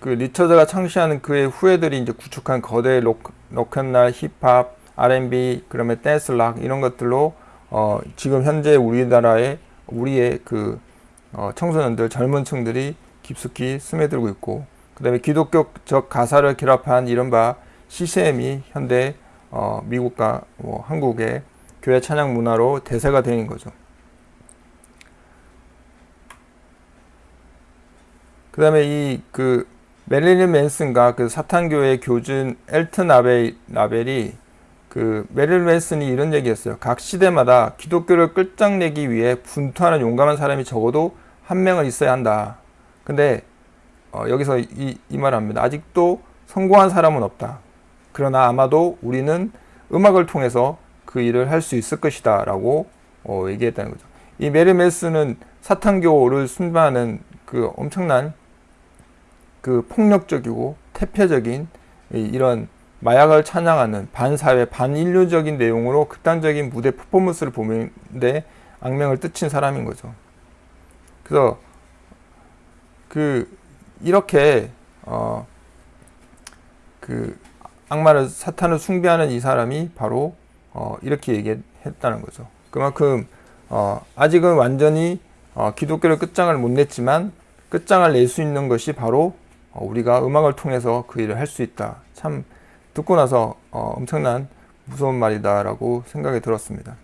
그 리처드가 창시하는 그의 후예들이 이제 구축한 거대 록, 로큰롤, 힙합, R&B, 그러면 댄스 락 이런 것들로 어, 지금 현재 우리나라의 우리의 그 어, 청소년들 젊은 층들이 깊숙이 스며들고 있고 그 다음에 기독교적 가사를 결합한 이른바 CCM이 현대 어, 미국과 뭐 한국의 교회 찬양 문화로 대세가 되는 거죠. 그 다음에 이 그 메릴린 맨슨과 그 사탄교회 교준 엘튼 아벨, 라벨이 그 메릴린 맨슨이 이런 얘기했어요. 각 시대마다 기독교를 끌장내기 위해 분투하는 용감한 사람이 적어도 한 명은 있어야 한다. 근데 어, 여기서 이, 이 말을 합니다. 아직도 성공한 사람은 없다. 그러나 아마도 우리는 음악을 통해서 그 일을 할 수 있을 것이다 라고 어, 얘기했다는 거죠. 이 메르메스는 사탄교를 순반하는 그 엄청난 그 폭력적이고 태폐적인 이런 마약을 찬양하는 반사회 반인류적인 내용으로 극단적인 무대 퍼포먼스를 보는데 악명을 뜯친 사람인 거죠. 그래서 그 이렇게 어 그 악마를 사탄을 숭배하는 이 사람이 바로 어, 이렇게 얘기했다는 거죠. 그만큼 어, 아직은 완전히 어, 기독교를 끝장을 못 냈지만 끝장을 낼 수 있는 것이 바로 어, 우리가 음악을 통해서 그 일을 할 수 있다. 참 듣고 나서 어, 엄청난 무서운 말이다라고 생각이 들었습니다.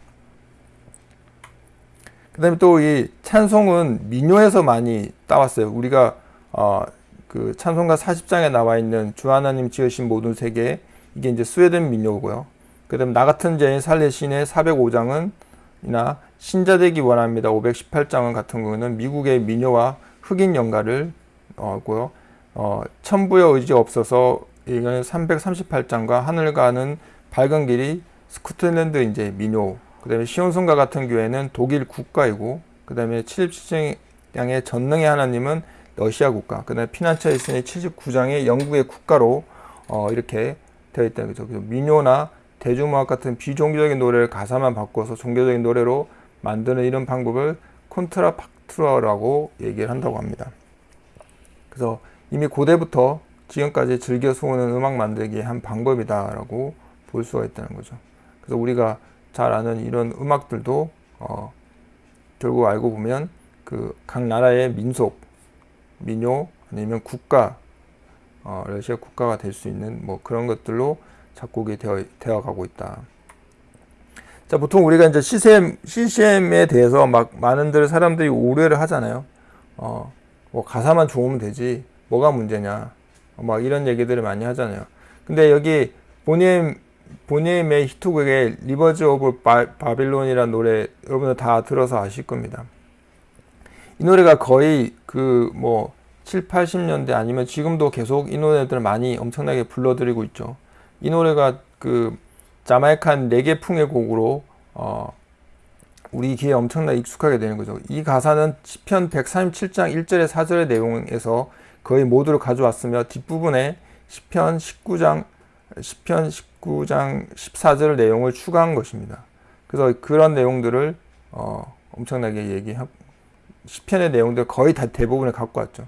그 다음에 또 이 찬송은 민요에서 많이 따왔어요. 우리가 어, 그 찬송가 40장에 나와 있는 주 하나님 지으신 모든 세계 이게 이제 스웨덴 민요고요. 그다음 나 같은 죄인 살레신의 405장은 이나 신자되기 원합니다. 518장은 같은 경우는 미국의 민요와 흑인 연가를 어고요. 어, 천부의 의지 없어서 이거는 338장과 하늘 가는 밝은 길이 스코틀랜드 이제 민요. 그다음에 시온성가 같은 교회는 독일 국가이고 그다음에 77장의 전능의 하나님은 러시아 국가. 그 다음에 피난처에 있으니 79장의 영국의 국가로 어, 이렇게 되어 있다는 거죠. 그래서 민요나 대중음악 같은 비종교적인 노래를 가사만 바꿔서 종교적인 노래로 만드는 이런 방법을 콘트라팍트라고 얘기를 한다고 합니다. 그래서 이미 고대부터 지금까지 즐겨 수오는 음악 만들기의 한 방법이다라고 볼 수가 있다는 거죠. 그래서 우리가 잘 아는 이런 음악들도 어, 결국 알고 보면 그 각 나라의 민속, 민요 아니면 국가, 어, 러시아 국가가 될 수 있는 뭐 그런 것들로 작곡이 되어, 되어 가고 있다. 자, 보통 우리가 이제 CCM, CCM에 대해서 막 많은들 사람들이 오해를 하잖아요. 어, 뭐 가사만 좋으면 되지. 뭐가 문제냐. 막 이런 얘기들을 많이 하잖아요. 근데 여기 보니엠, 보니엠의 히트곡의 리버즈 오브 바빌론이라는 노래 여러분들 다 들어서 아실 겁니다. 이 노래가 거의 그 뭐 7, 80년대 아니면 지금도 계속 이 노래들을 많이 엄청나게 불러드리고 있죠. 이 노래가 그 자마이칸 레게풍의 곡으로 어 우리 귀에 엄청나 익숙하게 되는 거죠. 이 가사는 시편 137장 1절의 4절의 내용에서 거의 모두를 가져왔으며 뒷부분에 시편 19장 시편 19장 14절 내용을 추가한 것입니다. 그래서 그런 내용들을 어 엄청나게 얘기하고 시편의 내용들 거의 다 대부분을 갖고 왔죠.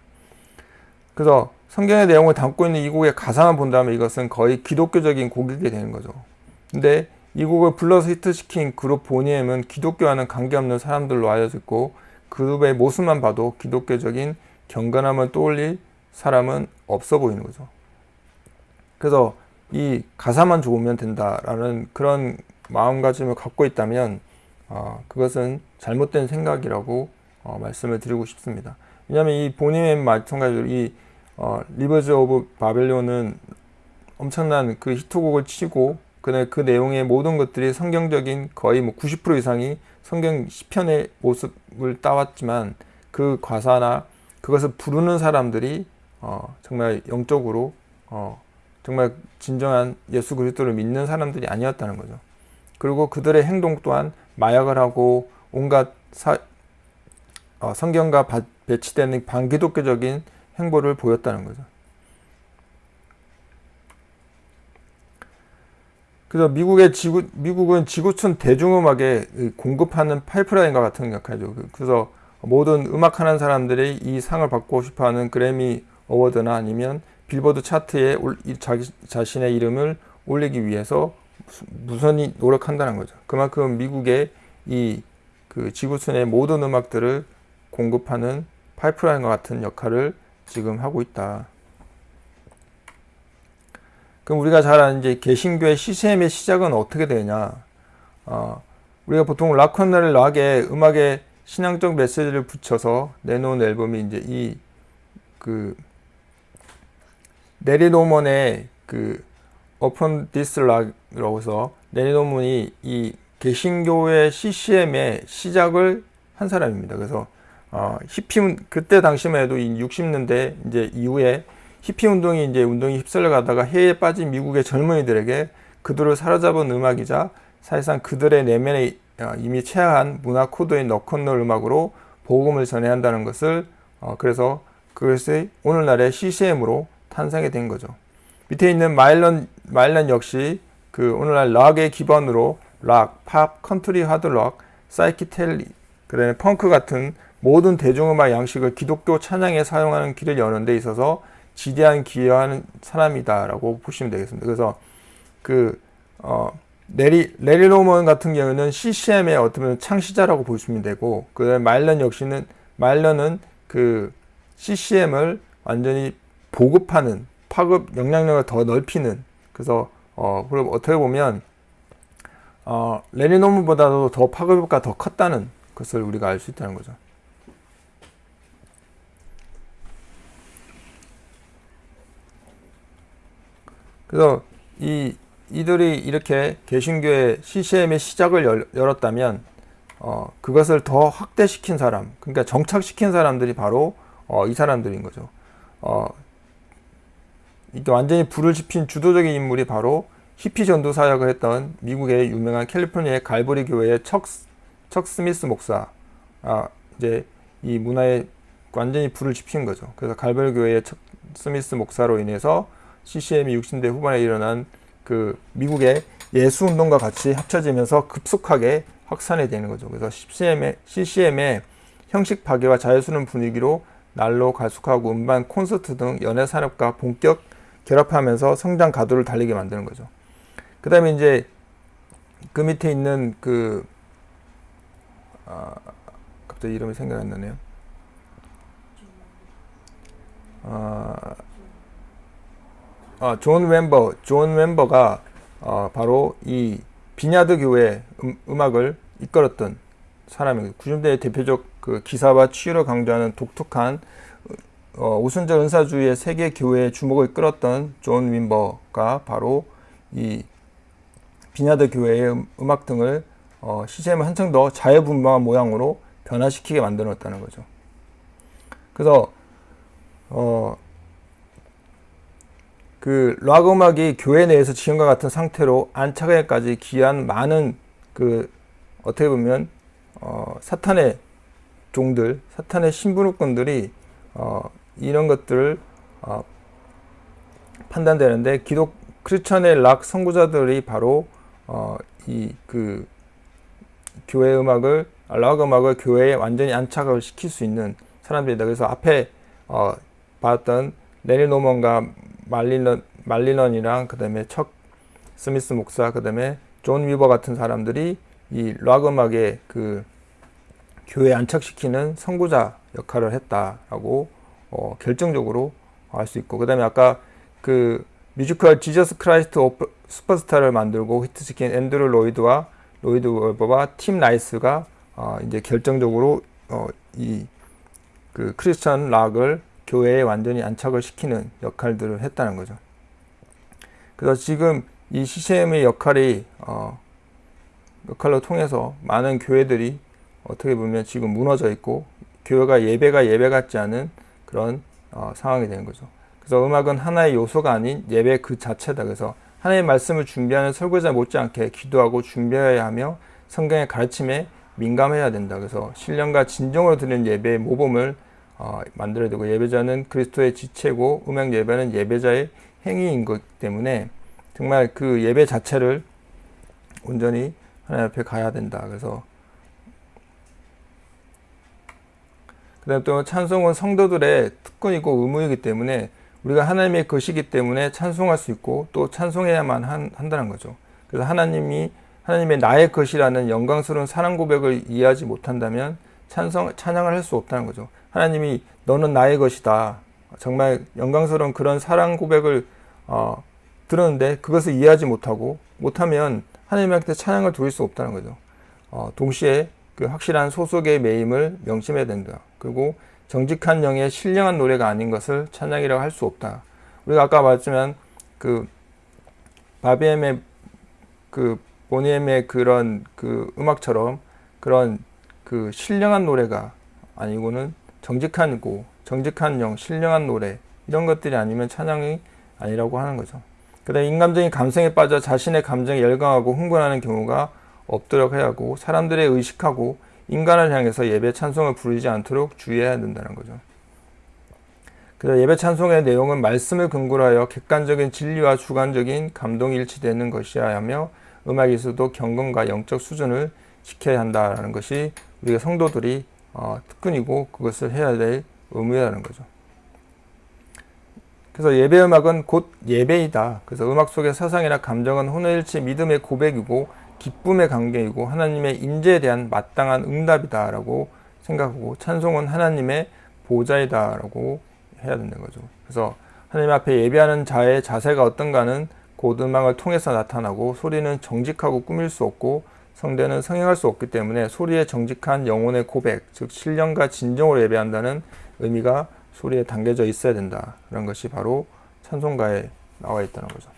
그래서 성경의 내용을 담고 있는 이 곡의 가사만 본다면 이것은 거의 기독교적인 곡이게 되는 거죠. 근데 이 곡을 불러서 히트시킨 그룹 보니엠은 기독교와는 관계없는 사람들로 알려져 있고 그룹의 모습만 봐도 기독교적인 경건함을 떠올릴 사람은 없어 보이는 거죠. 그래서 이 가사만 좋으면 된다라는 그런 마음가짐을 갖고 있다면 어, 그것은 잘못된 생각이라고 어, 말씀을 드리고 싶습니다. 왜냐하면 이 보니엠 마찬가지로 이 어, 리버즈 오브 바벨론은 엄청난 그 히트곡을 치고 그, 그 내용의 모든 것들이 성경적인 거의 뭐 90% 이상이 성경 시편의 모습을 따왔지만 그 가사나 그것을 부르는 사람들이 어, 정말 영적으로 어, 정말 진정한 예수 그리스도를 믿는 사람들이 아니었다는 거죠. 그리고 그들의 행동 또한 마약을 하고 온갖 사, 어, 성경과 바, 배치되는 반기독교적인 행보를 보였다는 거죠. 그래서 미국의 지구, 미국은 지구촌 대중음악에 공급하는 파이프라인과 같은 역할이죠. 그, 그래서 모든 음악하는 사람들이 이 상을 받고 싶어하는 그래미 어워드나 아니면 빌보드 차트에 자기 자신의 이름을 올리기 위해서 무선히 노력한다는 거죠. 그만큼 미국의 이 그 지구촌의 모든 음악들을 공급하는 파이프라인과 같은 역할을 지금 하고 있다. 그럼 우리가 잘 아는 이제 개신교의 CCM의 시작은 어떻게 되냐? 어, 우리가 보통 락커널 락에 음악에 신앙적 메시지를 붙여서 내놓은 앨범이 이제 이 그 네리 노먼의 그 Open This Rock이라고 해서 네리 노먼이 이 개신교의 CCM의 시작을 한 사람입니다. 그래서 어, 히피 그때 당시만 해도 60년대 이제 이후에 히피 운동이 이제 운동이 휩쓸려 가다가 해에 빠진 미국의 젊은이들에게 그들을 사로잡은 음악이자 사실상 그들의 내면에 어, 이미 체화한 문화 코드인 로큰롤 음악으로 복음을 전해야 한다는 것을 어, 그래서 그것이 오늘날의 CCM으로 탄생이 된 거죠. 밑에 있는 마일런 마일런 역시 그 오늘날 락의 기반으로 락, 팝, 컨트리 하드락, 사이키델릭, 그다음에 펑크 같은 모든 대중음악 양식을 기독교 찬양에 사용하는 길을 여는 데 있어서 지대한 기여하는 사람이다라고 보시면 되겠습니다. 그래서 그 어, 레리 레리 노먼 같은 경우는 CCM의 어떻게 창시자라고 보시면 되고 그 말런 역시는 말런은 그 CCM을 완전히 보급하는 파급 영향력을 더 넓히는 그래서 어 그리고 어떻게 보면 어 레리 노먼보다도 더 파급 효과가 더 컸다는 것을 우리가 알 수 있다는 거죠. 그래서 이 이들이 이렇게 개신교의 CCM의 시작을 열, 열었다면 어, 그것을 더 확대시킨 사람, 그러니까 정착시킨 사람들이 바로 어, 이 사람들인 거죠. 어, 이게 완전히 불을 지핀 주도적인 인물이 바로 히피 전도 사역을 했던 미국의 유명한 캘리포니아의 갈보리 교회의 척, 척 스미스 목사. 아, 이제 이 문화에 완전히 불을 지핀 거죠. 그래서 갈보리 교회의 척 스미스 목사로 인해서 CCM이 60대 후반에 일어난 그 미국의 예수 운동과 같이 합쳐지면서 급속하게 확산이 되는 거죠. 그래서 CCM의, CCM의 형식 파괴와 자유스러운 분위기로 날로 가속하고 음반, 콘서트 등 연예 산업과 본격 결합하면서 성장 가도를 달리게 만드는 거죠. 그 다음에 이제 그 밑에 있는 그, 아, 갑자기 이름이 생각 안 나네요. 아, 아, 존 윔버, 존 윔버가 어, 바로 이 빈야드 교회 음, 악을 이끌었던 사람이고 90년대 대표적 그 기사와 치유를 강조하는 독특한 어, 오순절 은사주의의 세계 교회의 주목을 끌었던 존 윔버가 바로 이 비냐드 교회의 음, 음악 등을 어, 시스템을 한층 더 자유분방한 모양으로 변화시키게 만들었다는 거죠. 그래서 어, 그 락 음악이 교회 내에서 지금과 같은 상태로 안착에까지 기한 많은 그 어떻게 보면 어, 사탄의 종들, 사탄의 신부르꾼들이 어, 이런 것들을 어, 판단되는데 기독 크리스천의 락 선구자들이 바로 어, 이그 교회 음악을 락 음악을 교회에 완전히 안착을 시킬 수 있는 사람들이다. 그래서 앞에 어, 봤던 레리 노먼과 말리넌 말리넌이랑 그 다음에 척 스미스 목사 그 다음에 존 윔버 같은 사람들이 이 락 음악의 그 교회 안착시키는 선구자 역할을 했다라고 어, 결정적으로 알 수 있고 그 다음에 아까 그 뮤지컬 지저스 크라이스트 슈퍼스타를 만들고 히트시킨 앤드루 로이드와 로이드 웨버와 팀 라이스가 어, 이제 결정적으로 어, 이그 크리스천 락을 교회에 완전히 안착을 시키는 역할들을 했다는 거죠. 그래서 지금 이 CCM의 역할이 어, 역할로 통해서 많은 교회들이 어떻게 보면 지금 무너져 있고 교회가 예배가 예배 같지 않은 그런 어, 상황이 되는 거죠. 그래서 음악은 하나의 요소가 아닌 예배 그 자체다. 그래서 하나님의 말씀을 준비하는 설교자 못지않게 기도하고 준비해야 하며 성경의 가르침에 민감해야 된다. 그래서 신령과 진정으로 드리는 예배의 모범을 어, 만들어야 되고 예배자는 그리스도의 지체고 음악 예배는 예배자의 행위인 것 때문에 정말 그 예배 자체를 온전히 하나님 앞에 가야 된다. 그래서 그다음 또 찬송은 성도들의 특권이고 의무이기 때문에 우리가 하나님의 것이기 때문에 찬송할 수 있고 또 찬송해야만 한, 한다는 거죠. 그래서 하나님이 하나님의 나의 것이라는 영광스러운 사랑 고백을 이해하지 못한다면 찬성 찬양을 할 수 없다는 거죠. 하나님이 너는 나의 것이다. 정말 영광스러운 그런 사랑 고백을 어, 들었는데 그것을 이해하지 못하고 못하면 하나님한테 찬양을 드릴 수 없다는 거죠. 어, 동시에 그 확실한 소속의 매임을 명심해야 된다. 그리고 정직한 영의 신령한 노래가 아닌 것을 찬양이라고 할 수 없다. 우리가 아까 말했지만 그 바비엠의 그 보니엠의 그런 그 음악처럼 그런 그 신령한 노래가 아니고는 정직한 고 정직한 영, 신령한 노래 이런 것들이 아니면 찬양이 아니라고 하는 거죠. 그다음 인감적인 감성에 빠져 자신의 감정에 열광하고 흥분하는 경우가 없도록 해야 하고 사람들의 의식하고 인간을 향해서 예배 찬송을 부르지 않도록 주의해야 된다는 거죠. 그래서 예배 찬송의 내용은 말씀을 근거로 하여 객관적인 진리와 주관적인 감동이 일치되는 것이어야 하며 음악에서도 경건과 영적 수준을 지켜야 한다는 것이 우리가 성도들이 어, 특권이고 그것을 해야 될 의무라는 거죠. 그래서 예배 음악은 곧 예배이다. 그래서 음악 속의 사상이나 감정은 혼일치 믿음의 고백이고 기쁨의 관계이고 하나님의 인재에 대한 마땅한 응답이다 라고 생각하고 찬송은 하나님의 보좌이다 라고 해야 된다는 거죠. 그래서 하나님 앞에 예배하는 자의 자세가 어떤가는 곧 음악을 통해서 나타나고 소리는 정직하고 꾸밀 수 없고 성대는 성행할 수 없기 때문에 소리의 정직한 영혼의 고백, 즉 신령과 진정으로 예배한다는 의미가 소리에 담겨져 있어야 된다. 그런 것이 바로 찬송가에 나와 있다는 거죠.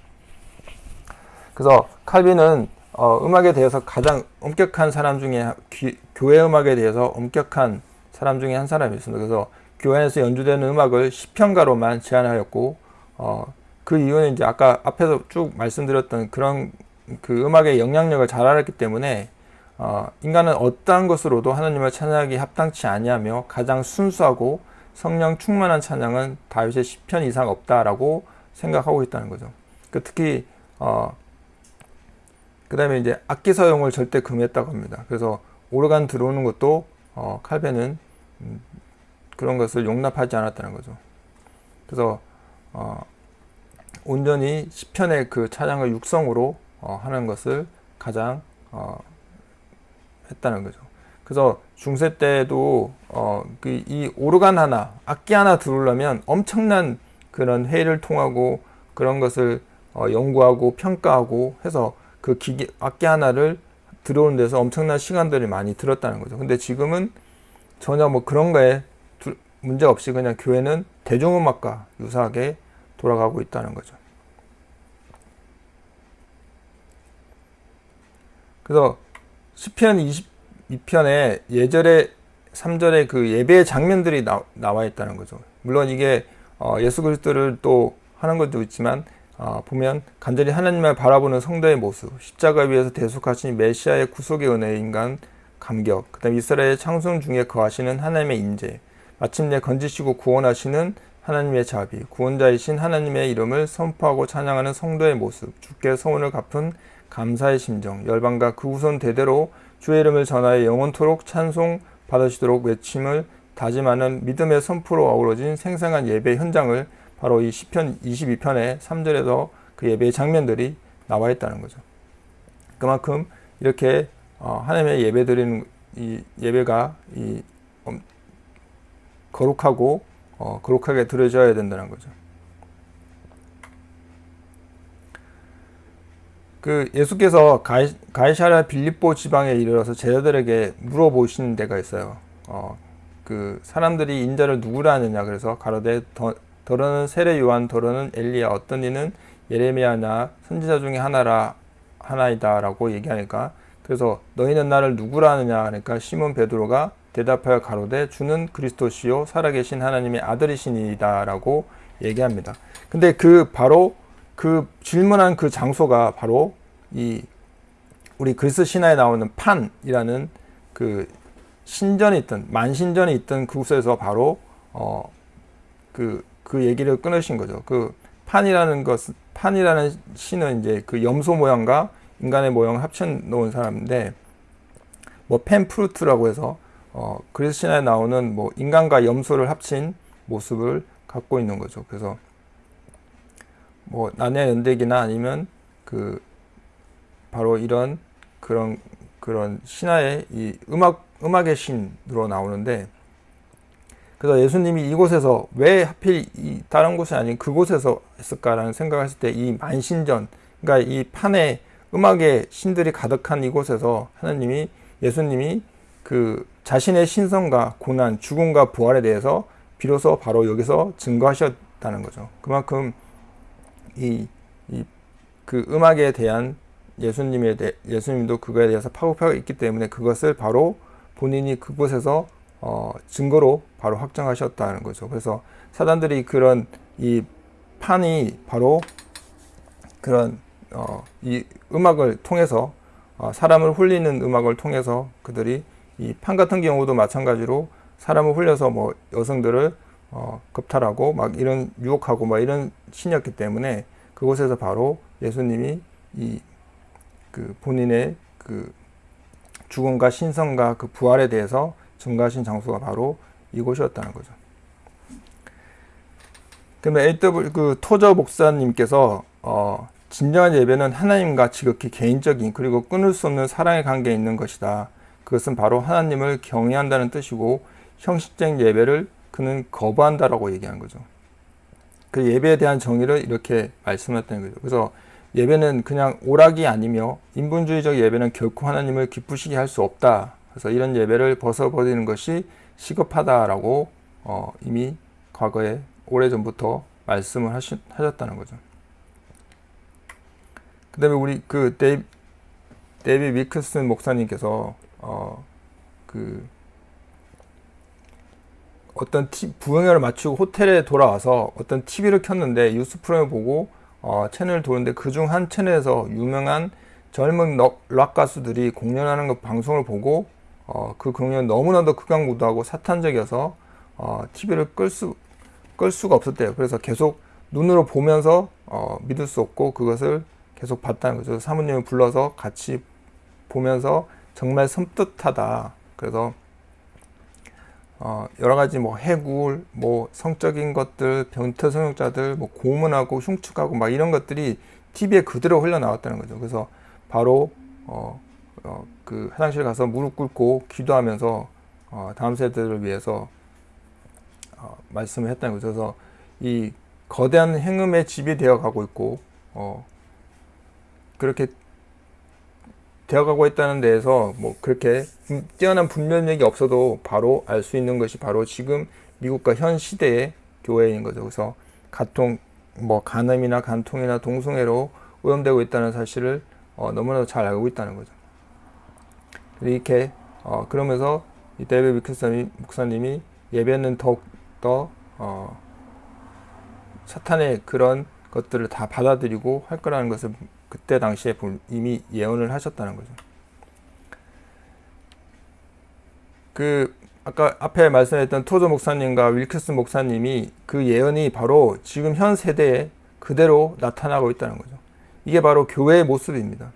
그래서 칼빈은 어, 음악에 대해서 가장 엄격한 사람 중에 귀, 교회 음악에 대해서 엄격한 사람 중에 한 사람이었습니다. 그래서 교회에서 연주되는 음악을 시편가로만 제한하였고 어, 그 이유는 이제 아까 앞에서 쭉 말씀드렸던 그런 그 음악의 영향력을 잘 알았기 때문에 어, 인간은 어떠한 것으로도 하나님을 찬양하기 합당치 아니하며 가장 순수하고 성령 충만한 찬양은 다윗의 시편 이상 없다라고 생각하고 있다는 거죠. 그 특히 어, 그 다음에 이제 악기 사용을 절대 금했다고 합니다. 그래서 오르간 들어오는 것도 어, 칼벤은 음, 그런 것을 용납하지 않았다는 거죠. 그래서 어, 온전히 시편의 그 찬양을 육성으로 어, 하는 것을 가장 어, 했다는 거죠. 그래서 중세 때도 어, 그 이 오르간 하나, 악기 하나 들으려면 엄청난 그런 회의를 통하고 그런 것을 어, 연구하고 평가하고 해서 그 기계 악기 하나를 들어오는 데서 엄청난 시간들이 많이 들었다는 거죠. 근데 지금은 전혀 뭐 그런 거에 문제 없이 그냥 교회는 대중음악과 유사하게 돌아가고 있다는 거죠. 그래서 시편 22편에 예절에 3절에 그 예배의 장면들이 나, 나와 있다는 거죠. 물론 이게 어, 예수 그리스도를 또 하는 것도 있지만 어, 보면 간절히 하나님을 바라보는 성도의 모습, 십자가 위에서 대속하신 메시아의 구속의 은혜의 인간 감격, 그 다음 이스라엘의 창성 중에 거하시는 하나님의 인재, 마침내 건지시고 구원하시는 하나님의 자비, 구원자이신 하나님의 이름을 선포하고 찬양하는 성도의 모습, 주께 소원을 갚은 감사의 심정, 열방과 그 후손 대대로 주의 이름을 전하여 영원토록 찬송 받으시도록 외침을 다짐하는 믿음의 선포로 어우러진 생생한 예배 현장을 바로 이 시편 22편의 3절에서 그 예배의 장면들이 나와 있다는 거죠. 그만큼 이렇게 어, 하나님의 예배 드리는 이 예배가 이 거룩하고 어, 거룩하게 드려져야 된다는 거죠. 그 예수께서 가이, 가이샤라 빌립보 지방에 이르러서 제자들에게 물어보시는 데가 있어요. 어, 그 사람들이 인자를 누구라 하느냐 그래서 가로되 더, 더러는 세례 요한 더러는 엘리야 어떤 이는 예레미야나 선지자 중에 하나라 하나이다라고 얘기하니까 그래서 너희는 나를 누구라 하느냐 하니까 시몬 베드로가 대답하여 가로되 주는 그리스도시요 살아계신 하나님의 아들이시니다라고 얘기합니다. 근데 그 바로 그 질문한 그 장소가 바로 이 우리 그리스 신화에 나오는 판이라는 그 신전에 있던 만신전에 있던 그곳에서 바로 어그 그 얘기를 끊으신 거죠. 그 판이라는 것, 판이라는 신은 이제 그 염소 모양과 인간의 모양을 합쳐 놓은 사람인데, 뭐 펜프루트라고 해서, 어, 그리스 신화에 나오는 뭐 인간과 염소를 합친 모습을 갖고 있는 거죠. 그래서 뭐 나네 연대기나 아니면 그 바로 이런 그런 그런 신화의 이 음악 음악의 신으로 나오는데 그래서 예수님이 이곳에서 왜 하필 이 다른 곳이 아닌 그곳에서 했을까라는 생각을 했을 때 이 만신전, 그러니까 이 판에 음악의 신들이 가득한 이곳에서 하나님이 예수님이 그 자신의 신성과 고난, 죽음과 부활에 대해서 비로소 바로 여기서 증거하셨다는 거죠. 그만큼 이, 이 그 음악에 대한 예수님에 대 예수님도 그거에 대해서 파고파고 있기 때문에 그것을 바로 본인이 그곳에서 어, 증거로 바로 확정하셨다는 거죠. 그래서 사단들이 그런 이 판이 바로 그런 어, 이 음악을 통해서 어, 사람을 홀리는 음악을 통해서 그들이 이 판 같은 경우도 마찬가지로 사람을 홀려서 뭐 여성들을 어, 겁탈하고 막 이런 유혹하고 막 이런 신이었기 때문에 그곳에서 바로 예수님이 이 그 본인의 그 죽음과 신성과 그 부활에 대해서 증가하신 장소가 바로 이곳이었다는 거죠. 그러면 AW 그 토저 목사님께서 어, 진정한 예배는 하나님과 지극히 개인적인 그리고 끊을 수 없는 사랑의 관계에 있는 것이다. 그것은 바로 하나님을 경외한다는 뜻이고 형식적 예배를 그는 거부한다라고 얘기한 거죠. 그 예배에 대한 정의를 이렇게 말씀했다는 거죠. 그래서 예배는 그냥 오락이 아니며 인본주의적 예배는 결코 하나님을 기쁘시게 할 수 없다. 그래서 이런 예배를 벗어버리는 것이 시급하다라고 어, 이미 과거에 오래전부터 말씀을 하시, 하셨다는 거죠. 그 다음에 우리 그 데이, 데이비드 윌커슨 목사님께서 어 그 어떤 티, 부흥회를 마치고 호텔에 돌아와서 어떤 TV를 켰는데 뉴스 프로그램을 보고 어, 채널을 도는데 그 중 한 채널에서 유명한 젊은 럭, 락 가수들이 공연하는 그 방송을 보고 어, 그 공연 너무나도 극강무도하고 사탄적이어서 어, TV를 끌, 수, 끌 수가 없었대요. 그래서 계속 눈으로 보면서 어, 믿을 수 없고 그것을 계속 봤다는 거죠. 사모님을 불러서 같이 보면서 정말 섬뜩하다. 그래서 어, 여러 가지 뭐 해굴, 뭐 성적인 것들, 변태 성역자들, 뭐 고문하고 흉측하고 막 이런 것들이 TV에 그대로 흘러나왔다는 거죠. 그래서 바로 어, 어, 그 화장실 가서 무릎 꿇고 기도하면서 어, 다음 세대를 위해서 어, 말씀을 했다는 거죠. 그래서 이 거대한 행음의 집이 되어 가고 있고 어, 그렇게 되어가고 있다는 데에서 뭐 그렇게 뛰어난 분별력이 없어도 바로 알 수 있는 것이 바로 지금 미국과 현 시대의 교회인 거죠. 그래서 가통 뭐 간암이나 간통이나 동성애로 오염되고 있다는 사실을 어, 너무나도 잘 알고 있다는 거죠. 이렇게 어, 그러면서 이 데이비 위클슨 목사님이 예배는 더욱더 어, 사탄의 그런 것들을 다 받아들이고 할 거라는 것을 그때 당시에 이미 예언을 하셨다는 거죠. 그 아까 앞에 말씀했던 토조 목사님과 윌크스 목사님이 그 예언이 바로 지금 현 세대에 그대로 나타나고 있다는 거죠. 이게 바로 교회의 모습입니다.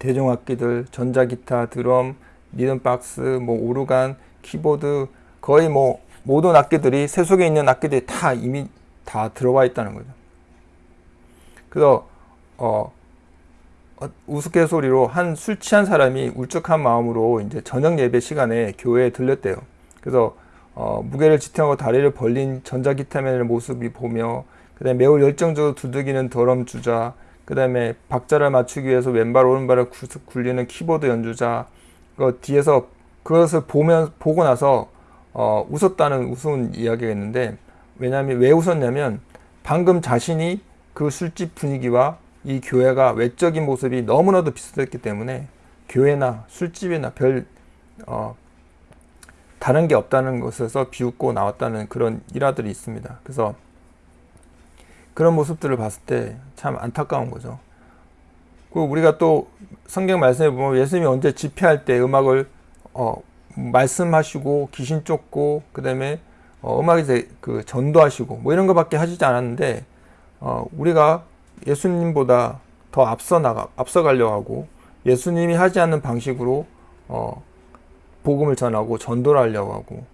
대중악기들, 전자기타, 드럼, 리듬박스, 뭐 오르간, 키보드 거의 뭐 모든 악기들이 세속에 있는 악기들이 다 이미 다 들어와 있다는 거죠. 그래서 어, 어, 우스갯소리로 한 술 취한 사람이 울적한 마음으로 이제 저녁 예배 시간에 교회에 들렸대요. 그래서 어, 무게를 지탱하고 다리를 벌린 전자기타맨의 모습이 보며 그다음에 매우 열정적으로 두들기는 드럼 주자 그다음에 박자를 맞추기 위해서 왼발 오른발을 굴리는 키보드 연주자 그 뒤에서 그것을 보면 보고 나서 어, 웃었다는 우스운 이야기가 있는데 왜냐하면 왜 웃었냐면 방금 자신이 그 술집 분위기와 이 교회가 외적인 모습이 너무나도 비슷했기 때문에 교회나 술집이나 별 어, 다른 게 없다는 것에서 비웃고 나왔다는 그런 일화들이 있습니다. 그래서 그런 모습들을 봤을 때 참 안타까운 거죠. 그 우리가 또 성경 말씀에 보면 예수님이 언제 집회할 때 음악을 어, 말씀하시고 귀신 쫓고 그 다음에 어, 음악에 그 전도하시고 뭐 이런 것밖에 하시지 않았는데 어, 우리가 예수님보다 더 앞서 나가 앞서 가려 하고 예수님이 하지 않는 방식으로 어, 복음을 전하고 전도를 하려고 하고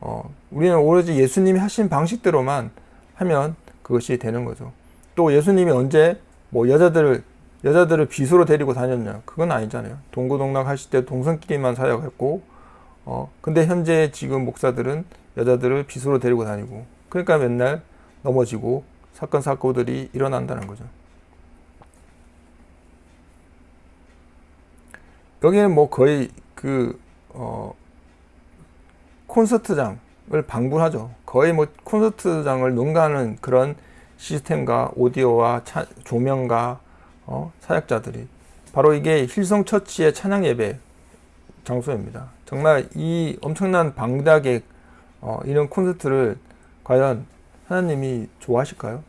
어, 우리는 오로지 예수님이 하신 방식대로만 하면 그것이 되는 거죠. 또 예수님이 언제 뭐 여자들을 여자들을 비수로 데리고 다녔냐? 그건 아니잖아요. 동고동락 하실 때 동성끼리만 사역했고, 어, 근데 현재 지금 목사들은 여자들을 비수로 데리고 다니고, 그러니까 맨날 넘어지고 사건 사고들이 일어난다는 거죠. 여기는 뭐 거의 그 어, 콘서트장을 방불하죠. 거의 뭐 콘서트장을 농가하는 그런 시스템과 오디오와 차, 조명과 어, 사역자들이 바로 이게 힐성 처치의 찬양 예배 장소입니다. 정말 이 엄청난 방대하게 어, 이런 콘서트를 과연 하나님이 좋아하실까요?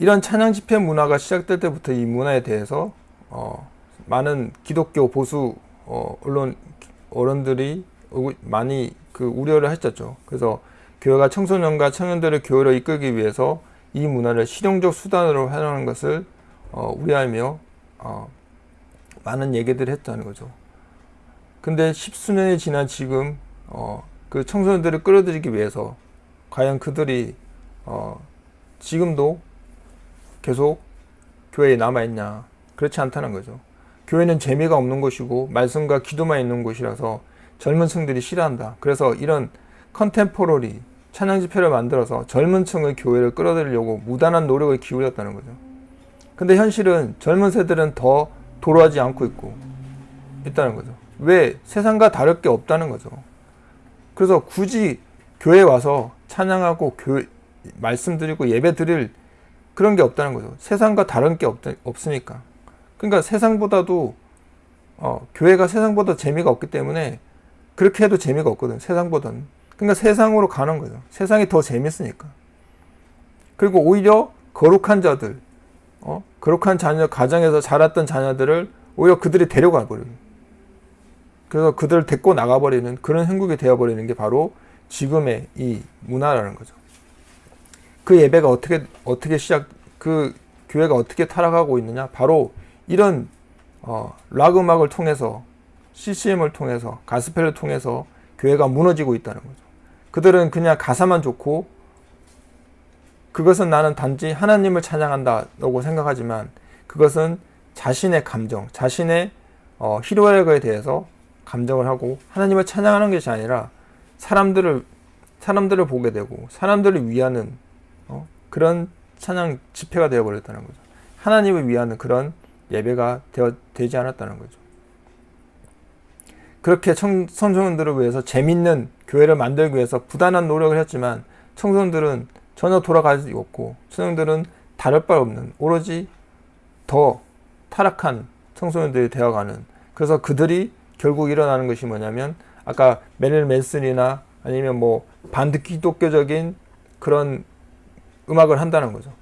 이런 찬양 집회 문화가 시작될 때부터 이 문화에 대해서 어, 많은 기독교 보수 어, 언론 어른들이 많이 그 우려를 했었죠. 그래서 교회가 청소년과 청년들을 교회로 이끌기 위해서 이 문화를 실용적 수단으로 활용하는 것을 어, 우려하며 어, 많은 얘기들을 했다는 거죠. 근데 십수년이 지난 지금 어, 그 청소년들을 끌어들이기 위해서 과연 그들이 어, 지금도 계속 교회에 남아있냐 그렇지 않다는 거죠 교회는 재미가 없는 곳이고 말씀과 기도만 있는 곳이라서 젊은 층들이 싫어한다 그래서 이런 컨템포러리 찬양 집회를 만들어서 젊은 층의 교회를 끌어들이려고 무단한 노력을 기울였다는 거죠 근데 현실은 젊은 세대는 더 도로하지 않고 있고 있다는 거죠 왜? 세상과 다를 게 없다는 거죠 그래서 굳이 교회 와서 찬양하고 교회, 말씀드리고 예배 드릴 그런 게 없다는 거죠. 세상과 다른 게 없, 없으니까. 그러니까 세상보다도 어, 교회가 세상보다 재미가 없기 때문에 그렇게 해도 재미가 없거든. 세상보다는. 그러니까 세상으로 가는 거죠. 세상이 더 재밌으니까. 그리고 오히려 거룩한 자들, 어? 거룩한 자녀, 가정에서 자랐던 자녀들을 오히려 그들이 데려가 버려요. 그래서 그들을 데리고 나가버리는 그런 형국이 되어버리는 게 바로 지금의 이 문화라는 거죠. 그 예배가 어떻게, 어떻게 시작, 그 교회가 어떻게 타락하고 있느냐? 바로 이런, 어, 락 음악을 통해서, CCM을 통해서, 가스펠을 통해서 교회가 무너지고 있다는 거죠. 그들은 그냥 가사만 좋고, 그것은 나는 단지 하나님을 찬양한다라고 생각하지만, 그것은 자신의 감정, 자신의 어, 희로애락에 대해서 감정을 하고 하나님을 찬양하는 것이 아니라 사람들을 사람들을 보게 되고 사람들을 위하는 어, 그런 찬양 집회가 되어 버렸다는 거죠. 하나님을 위하는 그런 예배가 되어, 되지 않았다는 거죠. 그렇게 청, 청소년들을 위해서 재밌는 교회를 만들기 위해서 부단한 노력을 했지만 청소년들은 전혀 돌아가지 없고 청소년들은 다를 바 없는 오로지 더 타락한 청소년들이 되어가는 그래서 그들이 결국 일어나는 것이 뭐냐면 아까 메릴 맨슨이나 아니면 뭐 반기독교적인 그런 음악을 한다는 거죠.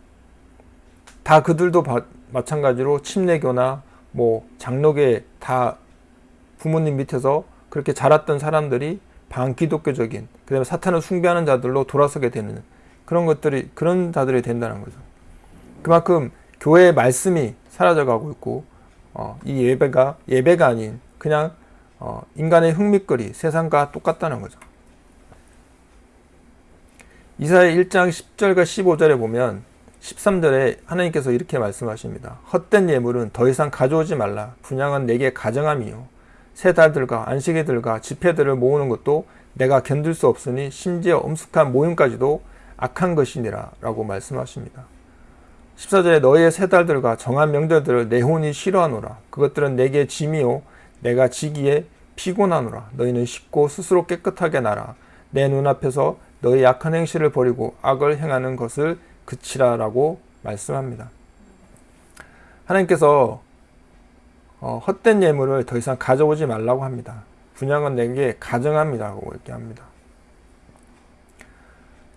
다 그들도 바, 마찬가지로 침례교나 뭐 장로계 다 부모님 밑에서 그렇게 자랐던 사람들이 반기독교적인 그다음에 사탄을 숭배하는 자들로 돌아서게 되는 그런 것들이 그런 자들이 된다는 거죠. 그만큼 교회의 말씀이 사라져가고 있고 어, 이 예배가 예배가 아닌 그냥 어, 인간의 흥미거리 세상과 똑같다는 거죠. 이사야 1장 10절과 15절에 보면 13절에 하나님께서 이렇게 말씀하십니다. 헛된 예물은 더 이상 가져오지 말라. 분양은 내게 가정함이요. 새 달들과 안식일들과 집회들을 모으는 것도 내가 견딜 수 없으니 심지어 엄숙한 모임까지도 악한 것이니라 라고 말씀하십니다. 14절에 너희의 세 달들과 정한 명절들을 내 혼이 싫어하노라. 그것들은 내게 짐이요. 내가 지기에 피곤하노라. 너희는 쉽고 스스로 깨끗하게 나라. 내 눈앞에서 너희 약한 행실을 버리고 악을 행하는 것을 그치라 라고 말씀합니다. 하나님께서 어, 헛된 예물을 더 이상 가져오지 말라고 합니다. 분양은 내게 가정합니다라고 이렇게 합니다.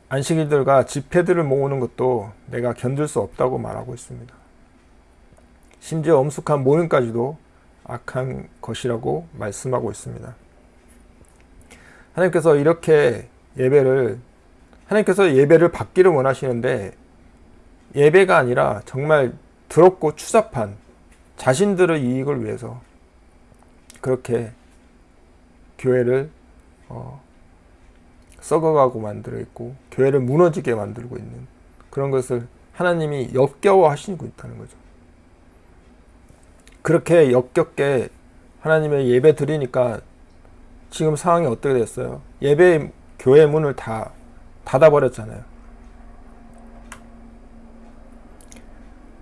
안식일들과 집회들을 모으는 것도 내가 견딜 수 없다고 말하고 있습니다. 심지어 엄숙한 모임까지도 악한 것이라고 말씀하고 있습니다. 하나님께서 이렇게 예배를 하나님께서 예배를 받기를 원하시는데 예배가 아니라 정말 더럽고 추잡한 자신들의 이익을 위해서 그렇게 교회를 어, 썩어가고 만들어 있고 교회를 무너지게 만들고 있는 그런 것을 하나님이 역겨워 하시고 있다는 거죠. 그렇게 역겹게 하나님의 예배 드리니까 지금 상황이 어떻게 됐어요? 예배 교회 문을 다 닫아버렸잖아요.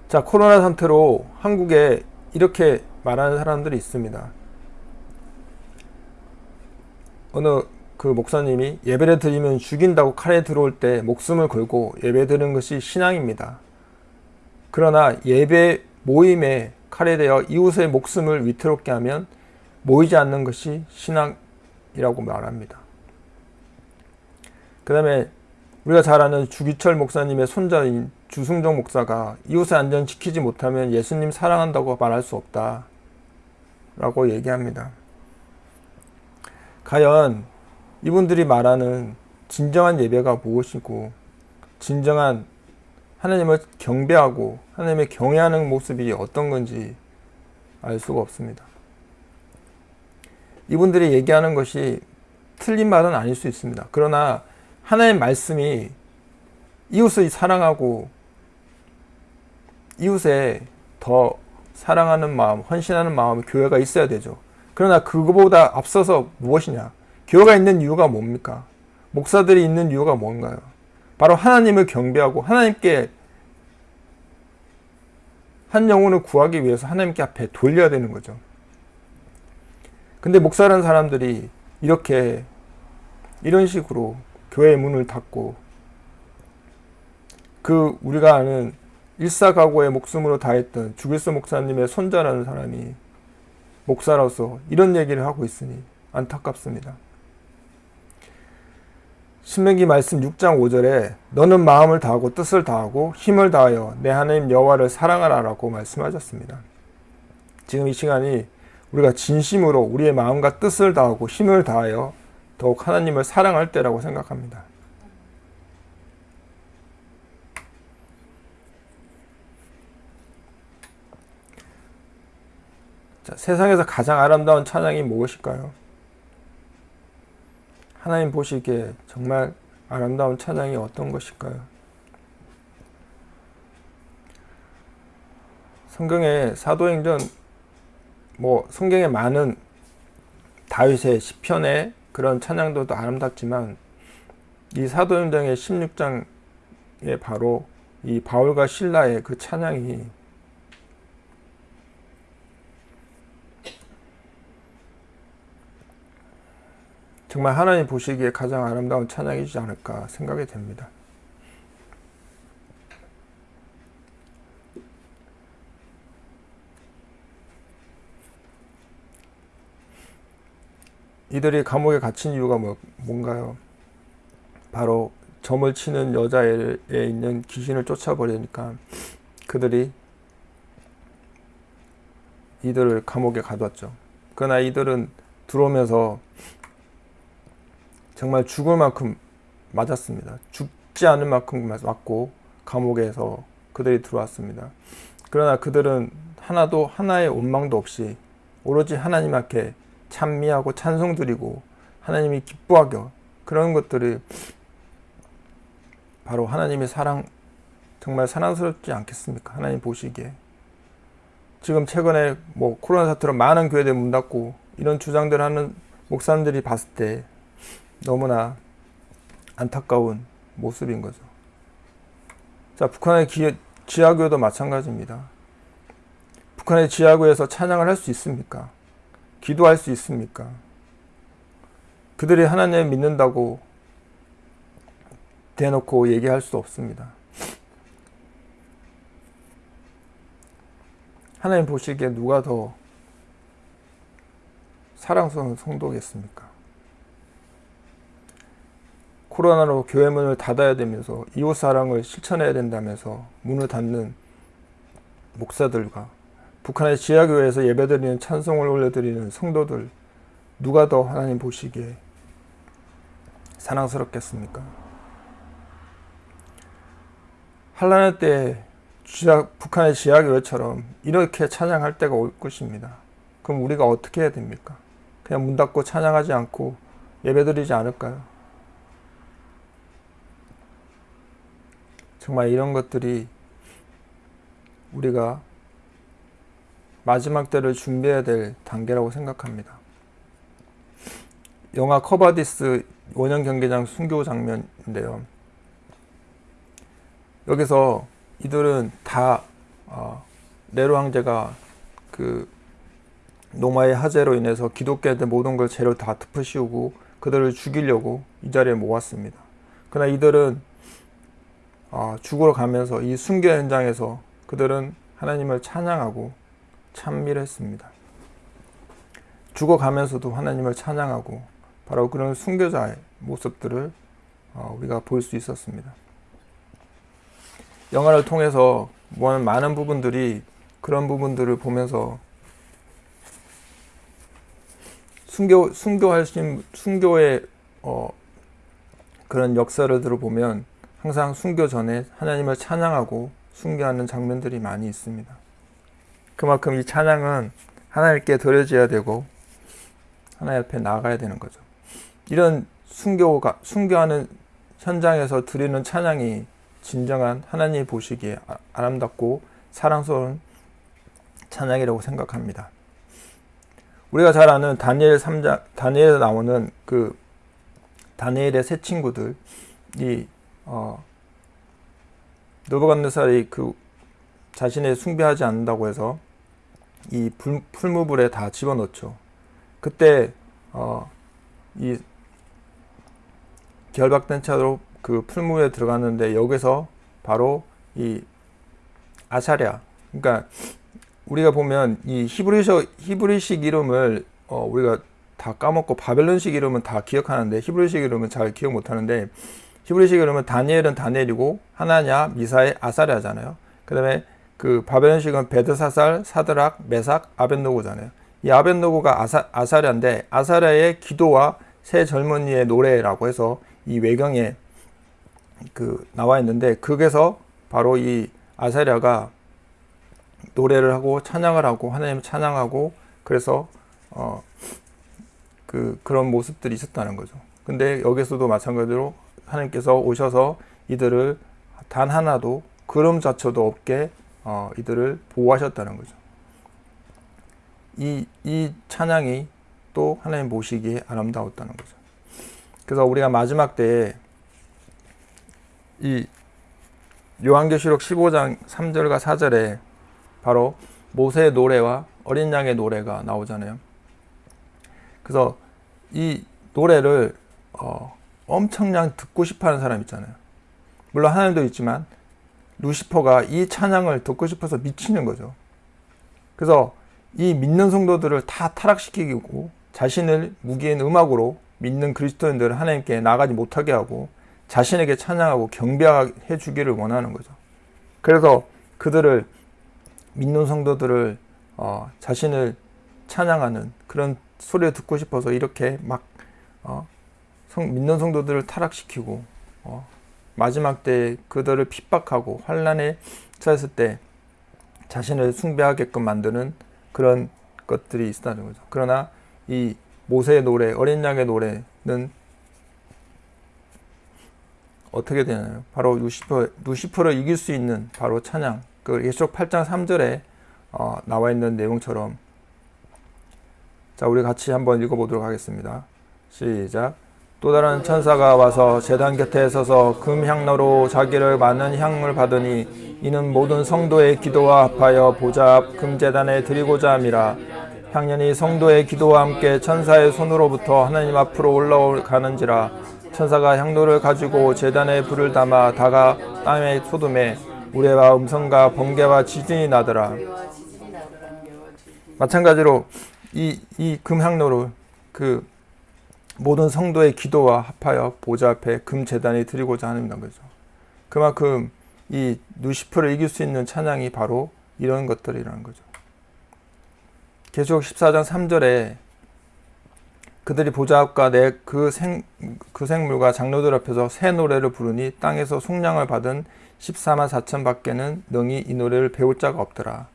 자, 코로나 상태로 한국에 이렇게 말하는 사람들이 있습니다. 어느 그 목사님이 예배를 드리면 죽인다고 칼에 들어올 때 목숨을 걸고 예배 드리는 것이 신앙입니다. 그러나 예배 모임에 칼에 대어 이웃의 목숨을 위태롭게 하면 모이지 않는 것이 신앙이라고 말합니다. 그 다음에 우리가 잘 아는 주기철 목사님의 손자인 주승정 목사가 이웃의 안전 지키지 못하면 예수님 사랑한다고 말할 수 없다. 라고 얘기합니다. 과연 이분들이 말하는 진정한 예배가 무엇이고 진정한 하나님을 경배하고 하나님의 경외하는 모습이 어떤 건지 알 수가 없습니다. 이분들이 얘기하는 것이 틀린 말은 아닐 수 있습니다. 그러나 하나님 말씀이 이웃을 사랑하고 이웃에 더 사랑하는 마음, 헌신하는 마음, 교회가 있어야 되죠. 그러나 그거보다 앞서서 무엇이냐? 교회가 있는 이유가 뭡니까? 목사들이 있는 이유가 뭔가요? 바로 하나님을 경배하고 하나님께 한 영혼을 구하기 위해서 하나님께 앞에 돌려야 되는 거죠. 근데 목사라는 사람들이 이렇게 이런 식으로 교회의 문을 닫고 그 우리가 아는 일사각오의 목숨으로 다했던 주길수 목사님의 손자라는 사람이 목사로서 이런 얘기를 하고 있으니 안타깝습니다. 신명기 말씀 6장 5절에 너는 마음을 다하고 뜻을 다하고 힘을 다하여 내 하나님 여호와를 사랑하라라고 말씀하셨습니다. 지금 이 시간이 우리가 진심으로 우리의 마음과 뜻을 다하고 힘을 다하여 더욱 하나님을 사랑할 때라고 생각합니다. 자, 세상에서 가장 아름다운 찬양이 무엇일까요? 하나님 보시기에 정말 아름다운 찬양이 어떤 것일까요? 성경의 사도행전 뭐 성경에 많은 다윗의 시편의 그런 찬양들도 아름답지만 이 사도행전의 16장에 바로 이 바울과 신라의 그 찬양이 정말 하나님 보시기에 가장 아름다운 찬양이지 않을까 생각이 됩니다. 이들이 감옥에 갇힌 이유가 뭐, 뭔가요? 바로 점을 치는 여자에 있는 귀신을 쫓아버리니까 그들이 이들을 감옥에 가뒀죠. 그러나 이들은 들어오면서 정말 죽을 만큼 맞았습니다. 죽지 않을 만큼 맞고 감옥에서 그들이 들어왔습니다. 그러나 그들은 하나도 하나의 원망도 없이 오로지 하나님 앞에 찬미하고 찬송 드리고 하나님이 기뻐하게 그런 것들이 바로 하나님의 사랑 정말 사랑스럽지 않겠습니까? 하나님 보시기에 지금 최근에 뭐 코로나 사태로 많은 교회들 문 닫고 이런 주장들 하는 목사님들이 봤을 때 너무나 안타까운 모습인 거죠. 자, 북한의 기, 지하교도 마찬가지입니다. 북한의 지하교에서 찬양을 할 수 있습니까? 기도할 수 있습니까? 그들이 하나님을 믿는다고 대놓고 얘기할 수 없습니다. 하나님 보시기에 누가 더 사랑스러운 성도겠습니까? 코로나로 교회 문을 닫아야 되면서 이웃 사랑을 실천해야 된다면서 문을 닫는 목사들과 북한의 지하교회에서 예배드리는 찬송을 올려드리는 성도들 누가 더 하나님 보시기에 사랑스럽겠습니까? 한란의 때 지하, 북한의 지하교회처럼 이렇게 찬양할 때가 올 것입니다. 그럼 우리가 어떻게 해야 됩니까? 그냥 문 닫고 찬양하지 않고 예배드리지 않을까요? 정말 이런 것들이 우리가 마지막 때를 준비해야 될 단계라고 생각합니다. 영화 쿼바디스 원형 경기장 순교 장면인데요. 여기서 이들은 다 어, 네로 황제가 그 로마의 화재로 인해서 기독교인들 모든 걸 죄를 다 덮어씌우고 그들을 죽이려고 이 자리에 모았습니다. 그러나 이들은 어, 죽으러 가면서 이 순교 현장에서 그들은 하나님을 찬양하고 찬미를 했습니다. 죽어가면서도 하나님을 찬양하고 바로 그런 순교자의 모습들을 어, 우리가 볼 수 있었습니다. 영화를 통해서 많은 부분들이 그런 부분들을 보면서 순교 순교하신 순교의 어, 그런 역사를 들어보면 항상 순교 전에 하나님을 찬양하고 순교하는 장면들이 많이 있습니다. 그만큼 이 찬양은 하나님께 드려져야 되고 하나님 앞에 나가야 되는 거죠. 이런 순교가 순교하는 현장에서 드리는 찬양이 진정한 하나님 보시기에 아, 아름답고 사랑스러운 찬양이라고 생각합니다. 우리가 잘 아는 다니엘 3장 다니엘에 나오는 그 다니엘의 세 친구들 이 어, 느부갓네살이 그 자신의 숭배하지 않는다고 해서 이 풀, 풀무불에 다 집어넣죠. 그때 어, 이 결박된 차로 그 풀무에 들어갔는데 여기서 바로 이 아사랴. 그러니까 우리가 보면 이 히브리서 히브리식 이름을 어, 우리가 다 까먹고 바벨론식 이름은 다 기억하는데 히브리식 이름은 잘 기억 못하는데 히브리식 이름은 다니엘은 다니엘이고 하나냐 미사엘 아사랴잖아요. 그 다음에 그 바벨론식은 베드사살 사드락 메삭 아벤노고잖아요. 이 아벤노고가 아사, 아사랴인데 아사랴의 기도와 새 젊은이의 노래라고 해서 이 외경에 그 나와 있는데 그게서 바로 이 아사랴가 노래를 하고 찬양을 하고 하나님을 찬양하고 그래서 어 그 그런 모습들이 있었다는 거죠. 근데 여기서도 마찬가지로 하나님께서 오셔서 이들을 단 하나도 그름자쳐도 없게 어 이들을 보호하셨다는 거죠. 이, 이 찬양이 또 하나님 보시기에 아름다웠다는 거죠. 그래서 우리가 마지막 때에 이 요한계시록 15장 3절과 4절에 바로 모세의 노래와 어린 양의 노래가 나오잖아요. 그래서 이 노래를 어, 엄청난 듣고 싶어하는 사람 있잖아요. 물론 하나님도 있지만 루시퍼가 이 찬양을 듣고 싶어서 미치는 거죠. 그래서 이 믿는 성도들을 다 타락시키고 자신을 무기인 음악으로 믿는 그리스도인들을 하나님께 나가지 못하게 하고 자신에게 찬양하고 경배해 주기를 원하는 거죠. 그래서 그들을 믿는 성도들을 어, 자신을 찬양하는 그런 소리를 듣고 싶어서 이렇게 막 어, 성, 믿는 성도들을 타락시키고 어, 마지막 때 그들을 핍박하고 환란에 처했을 때 자신을 숭배하게끔 만드는 그런 것들이 있다는 거죠. 그러나 이 모세의 노래, 어린 양의 노래는 어떻게 되나요? 바로 루시퍼, 루시퍼를 이길 수 있는 바로 찬양. 그 예수록 8장 3절에 어, 나와 있는 내용처럼 자, 우리 같이 한번 읽어보도록 하겠습니다. 시작. 또 다른 천사가 와서 재단 곁에 서서 금향로로 자기를 많은 향을 받으니 이는 모든 성도의 기도와 합하여 보좌 앞 금재단에 드리고자 함이라. 향년이 성도의 기도와 함께 천사의 손으로부터 하나님 앞으로 올라가는지라. 천사가 향로를 가지고 재단에 불을 담아 다가 땅의 소돔에 우레와 음성과 번개와 지진이 나더라. 마찬가지로 이, 이 금향로를 그 모든 성도의 기도와 합하여 보좌 앞에 금재단에 드리고자 하는 거죠. 그만큼 이 루시퍼를 이길 수 있는 찬양이 바로 이런 것들이라는 거죠. 계속 14장 3절에 그들이 보좌 앞과 내그 생, 그 생물과 장로들 앞에서 새 노래를 부르니 땅에서 속량을 받은 14만 4천 밖에는 능히 이 노래를 배울 자가 없더라.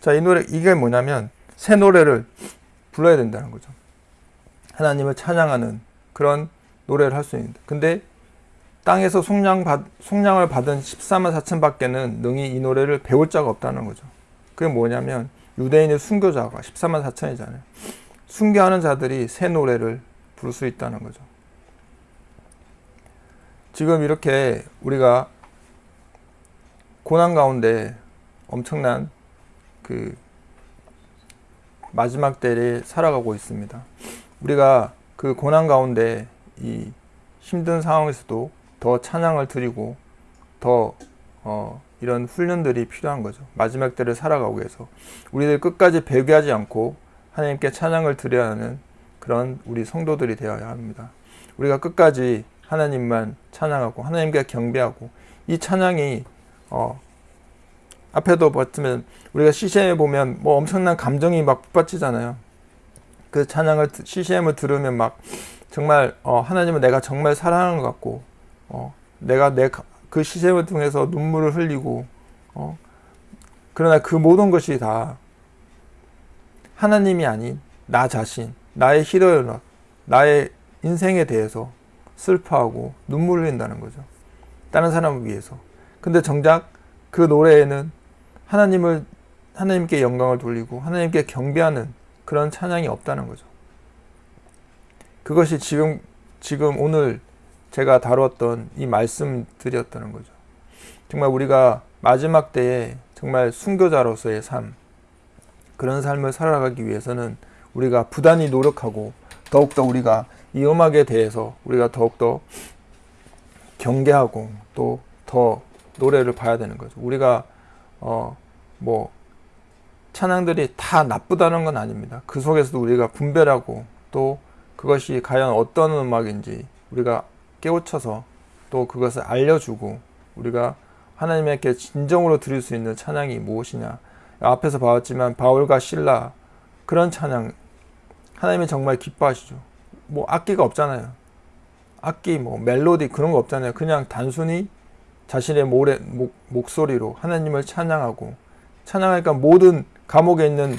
자, 이 노래, 이게 뭐냐면 새 노래를 불러야 된다는 거죠. 하나님을 찬양하는 그런 노래를 할 수 있는데. 근데 땅에서 속량 받, 속량을 받은 14만 4천 밖에는 능히 이 노래를 배울 자가 없다는 거죠. 그게 뭐냐면 유대인의 순교자가 14만 4천이잖아요. 순교하는 자들이 새 노래를 부를 수 있다는 거죠. 지금 이렇게 우리가 고난 가운데 엄청난 그 마지막 때를 살아가고 있습니다. 우리가 그 고난 가운데 이 힘든 상황에서도 더 찬양을 드리고 더 어, 이런 훈련들이 필요한 거죠. 마지막 때를 살아가고 해서 우리들 끝까지 배교하지 않고 하나님께 찬양을 드려야 하는 그런 우리 성도들이 되어야 합니다. 우리가 끝까지 하나님만 찬양하고 하나님께 경배하고 이 찬양이 어, 앞에도 봤으면 우리가 CCM에 보면 뭐 엄청난 감정이 막 북받치잖아요. 그 찬양을 CCM을 들으면 막 정말 어, 하나님은 내가 정말 사랑하는 것 같고 어, 내가 내그 시샘을 통해서 눈물을 흘리고 어, 그러나 그 모든 것이 다 하나님이 아닌 나 자신, 나의 희로연락, 나의 인생에 대해서 슬퍼하고 눈물 흘린다는 거죠. 다른 사람을 위해서. 근데 정작 그 노래에는 하나님을 하나님께 영광을 돌리고 하나님께 경배하는 그런 찬양이 없다는 거죠. 그것이 지금 지금 오늘 제가 다뤘던 이 말씀드렸다는 거죠. 정말 우리가 마지막 때에 정말 순교자로서의 삶, 그런 삶을 살아가기 위해서는 우리가 부단히 노력하고 더욱더 우리가 이 음악에 대해서 우리가 더욱더 경계하고 또 더 노래를 봐야 되는 거죠. 우리가 어, 뭐, 찬양들이 다 나쁘다는 건 아닙니다. 그 속에서도 우리가 분별하고 또 그것이 과연 어떤 음악인지 우리가 깨우쳐서 또 그것을 알려주고 우리가 하나님께 진정으로 드릴 수 있는 찬양이 무엇이냐. 앞에서 봤지만 바울과 신라 그런 찬양 하나님이 정말 기뻐하시죠. 뭐 악기가 없잖아요. 악기 뭐 멜로디 그런 거 없잖아요. 그냥 단순히 자신의 모래, 목, 목소리로 하나님을 찬양하고 찬양하니까 모든 감옥에 있는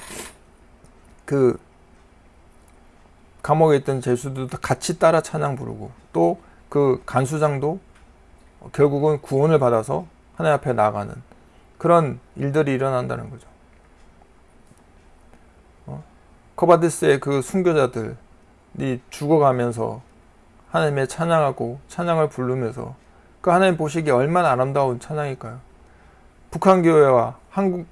그 감옥에 있던 제수들도 같이 따라 찬양 부르고 또 그 간수장도 결국은 구원을 받아서 하나님 앞에 나가는 그런 일들이 일어난다는 거죠. 어? 코바디스의 그 순교자들이 죽어가면서 하나님의 찬양하고 찬양을 부르면서 그 하나님 보시기에 얼마나 아름다운 찬양일까요? 북한 교회와 한국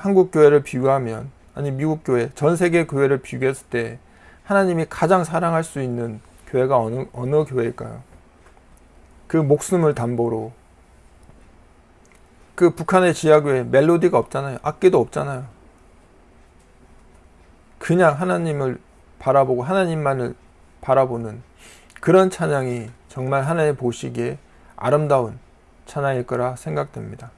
한국 교회를 비교하면 아니 미국 교회 전 세계 교회를 비교했을 때 하나님이 가장 사랑할 수 있는 교회가 어느 어느 교회일까요? 그 목숨을 담보로 그 북한의 지하교회 멜로디가 없잖아요. 악기도 없잖아요. 그냥 하나님을 바라보고 하나님만을 바라보는 그런 찬양이 정말 하나님 보시기에 아름다운 찬양일 거라 생각됩니다.